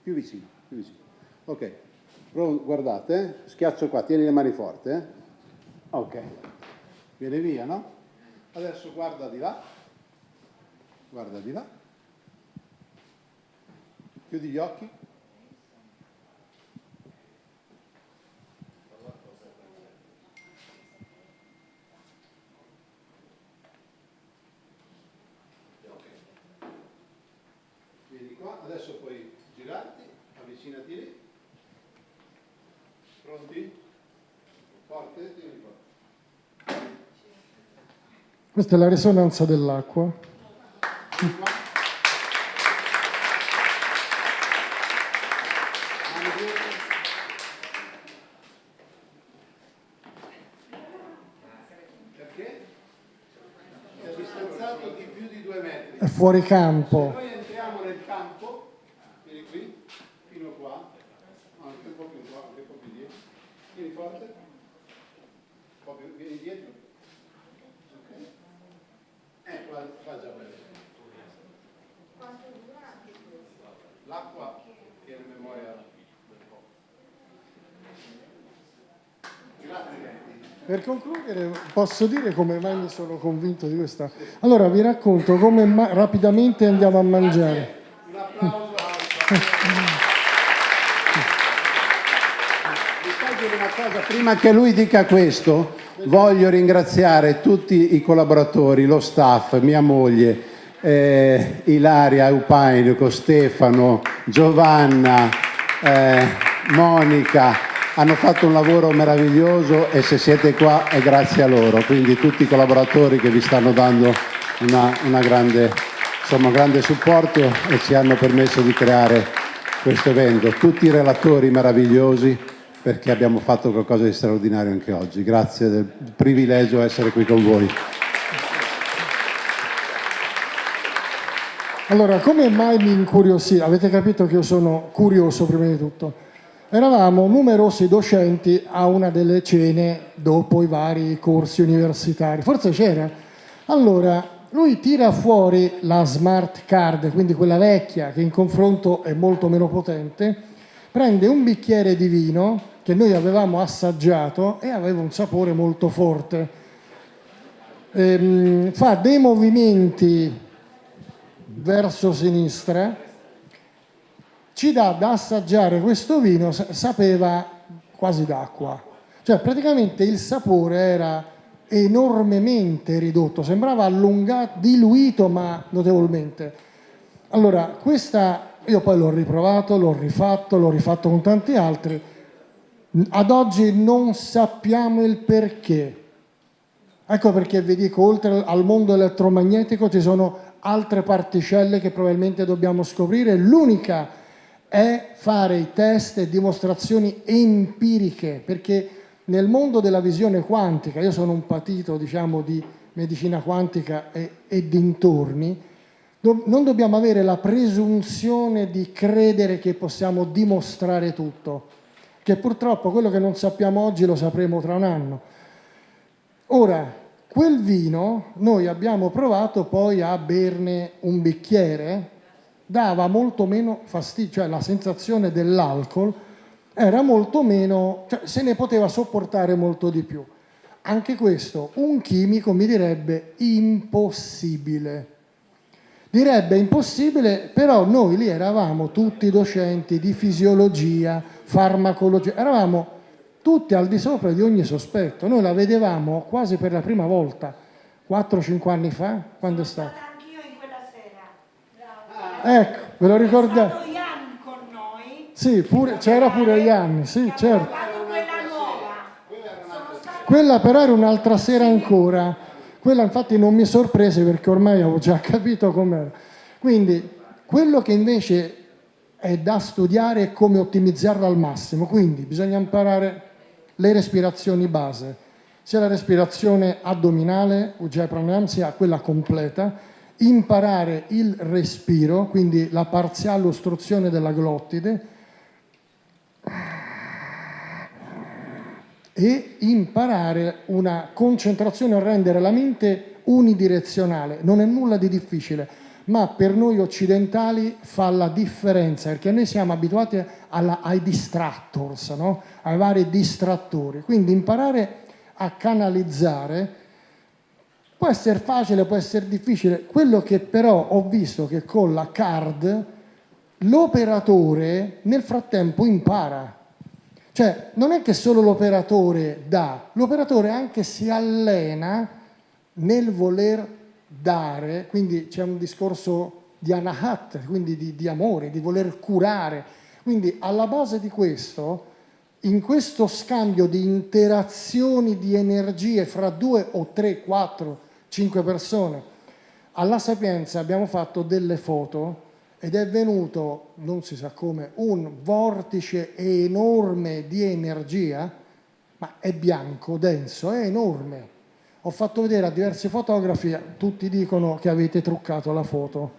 più vicino, più vicino. Ok, guardate, eh? schiaccio qua, tieni le mani forte. Eh? Ok, viene via, no? Adesso guarda di là, guarda di là, chiudi gli occhi. Vieni qua, adesso puoi girarti, avvicinati lì. Pronti? Forte, tieni forte. Questa è la risonanza dell'acqua. È distanziato di più di due metri. Fuori campo. Noi entriamo nel campo, vieni qui, fino qua, anche un po' più qua, anche un po' più dietro. Tieni forte, un po' più, vieni dietro. Ok. Eh, qua, qua già bene. L'acqua tiene memoria del po'. Grazie. Per concludere, posso dire come mai mi sono convinto di questa. Allora, vi racconto come rapidamente andiamo a mangiare. Un applauso cosa, prima che lui dica questo, voglio ringraziare tutti i collaboratori, lo staff, mia moglie, eh, Ilaria Eupainico, Stefano, Giovanna, eh, Monica, hanno fatto un lavoro meraviglioso e se siete qua è grazie a loro, quindi tutti i collaboratori che vi stanno dando una, una grande, insomma, un grande supporto e ci hanno permesso di creare questo evento. Tutti i relatori meravigliosi perché abbiamo fatto qualcosa di straordinario anche oggi. Grazie del privilegio essere qui con voi. Allora, come mai mi incuriosì? Avete capito che io sono curioso prima di tutto. Eravamo numerosi docenti a una delle cene dopo i vari corsi universitari, forse c'era. Allora, lui tira fuori la smart card, quindi quella vecchia che in confronto è molto meno potente, prende un bicchiere di vino che noi avevamo assaggiato e aveva un sapore molto forte. Ehm, fa dei movimenti verso sinistra, ci dà da assaggiare questo vino, sapeva quasi d'acqua. Cioè praticamente il sapore era enormemente ridotto, sembrava allungato, diluito ma notevolmente. Allora, questa io poi l'ho riprovato, l'ho rifatto, l'ho rifatto con tanti altri. Ad oggi non sappiamo il perché. Ecco perché vi dico, oltre al mondo elettromagnetico ci sono altre particelle che probabilmente dobbiamo scoprire. L'unica è fare i test e dimostrazioni empiriche, perché nel mondo della visione quantica, io sono un patito diciamo, di medicina quantica e, e dintorni, do, non dobbiamo avere la presunzione di credere che possiamo dimostrare tutto, che purtroppo quello che non sappiamo oggi lo sapremo tra un anno. Ora, quel vino noi abbiamo provato poi a berne un bicchiere, dava molto meno fastidio, cioè la sensazione dell'alcol era molto meno, cioè se ne poteva sopportare molto di più. Anche questo, un chimico mi direbbe impossibile. Direbbe impossibile, però noi lì eravamo tutti docenti di fisiologia, farmacologia, eravamo tutti al di sopra di ogni sospetto. Noi la vedevamo quasi per la prima volta, 4-5 anni fa, quando è stato? Anch'io in quella sera. Ecco, ve lo ricordate? Ian con noi. Sì, pure- c'era pure Ianni, sì, certo. Quella nuova. Quella però era un'altra sera ancora. Quella infatti non mi sorprese perché ormai avevo già capito com'era. Quindi quello che invece è da studiare è come ottimizzarla al massimo. Quindi bisogna imparare le respirazioni base, sia la respirazione addominale, Ujjayi Pranayama, sia quella completa, imparare il respiro, quindi la parziale ostruzione della glottide, e imparare una concentrazione a rendere la mente unidirezionale. Non è nulla di difficile, ma per noi occidentali fa la differenza, perché noi siamo abituati alla- ai distractors, no? ai vari distrattori. Quindi imparare a canalizzare può essere facile, può essere difficile. Quello che però ho visto che con la card l'operatore nel frattempo impara. Cioè, non è che solo l'operatore dà, l'operatore anche si allena nel voler dare, quindi c'è un discorso di anahat, quindi di, di amore, di voler curare. Quindi alla base di questo, in questo scambio di interazioni di energie fra due o tre, quattro, cinque persone, alla Sapienza abbiamo fatto delle foto ed è venuto, non si sa come, un vortice enorme di energia, ma è bianco, denso, è enorme. Ho fatto vedere a diversi fotografi, tutti dicono che avete truccato la foto.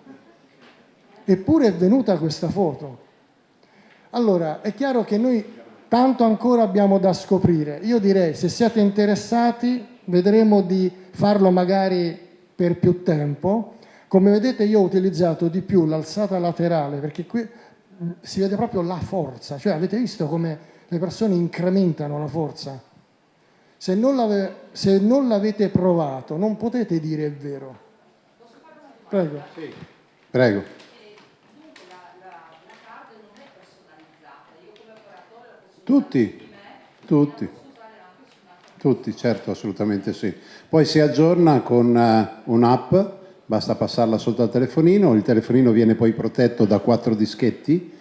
Eppure è venuta questa foto. Allora, è chiaro che noi tanto ancora abbiamo da scoprire. Io direi, se siete interessati, vedremo di farlo magari per più tempo. Come vedete io ho utilizzato di più l'alzata laterale perché qui mh, si vede proprio la forza, cioè avete visto come le persone incrementano la forza? Se non, l'ave- se non l'avete provato non potete dire è vero. Prego. Prego. Tutti, tutti, tutti, certo, assolutamente sì. Poi si aggiorna con eh, un'app, basta passarla sotto al telefonino, il telefonino viene poi protetto da quattro dischetti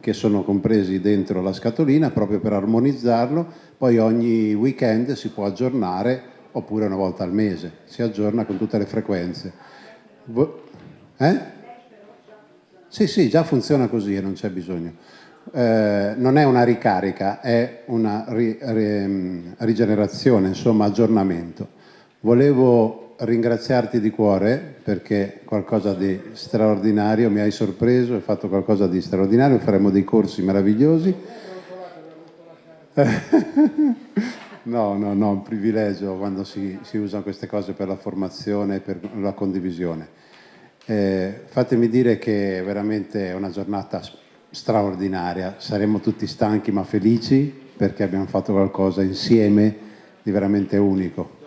che sono compresi dentro la scatolina proprio per armonizzarlo, poi ogni weekend si può aggiornare oppure una volta al mese, si aggiorna con tutte le frequenze. Eh? Sì, sì, già funziona così e non c'è bisogno. Eh, non è una ricarica, è una ri- ri- rigenerazione, insomma aggiornamento. Volevo ringraziarti di cuore perché qualcosa di straordinario, mi hai sorpreso, hai fatto qualcosa di straordinario, faremo dei corsi meravigliosi No, no, no, un privilegio quando si, si usano queste cose per la formazione e per la condivisione. Eh, fatemi dire che è veramente una giornata straordinaria, saremo tutti stanchi ma felici perché abbiamo fatto qualcosa insieme di veramente unico.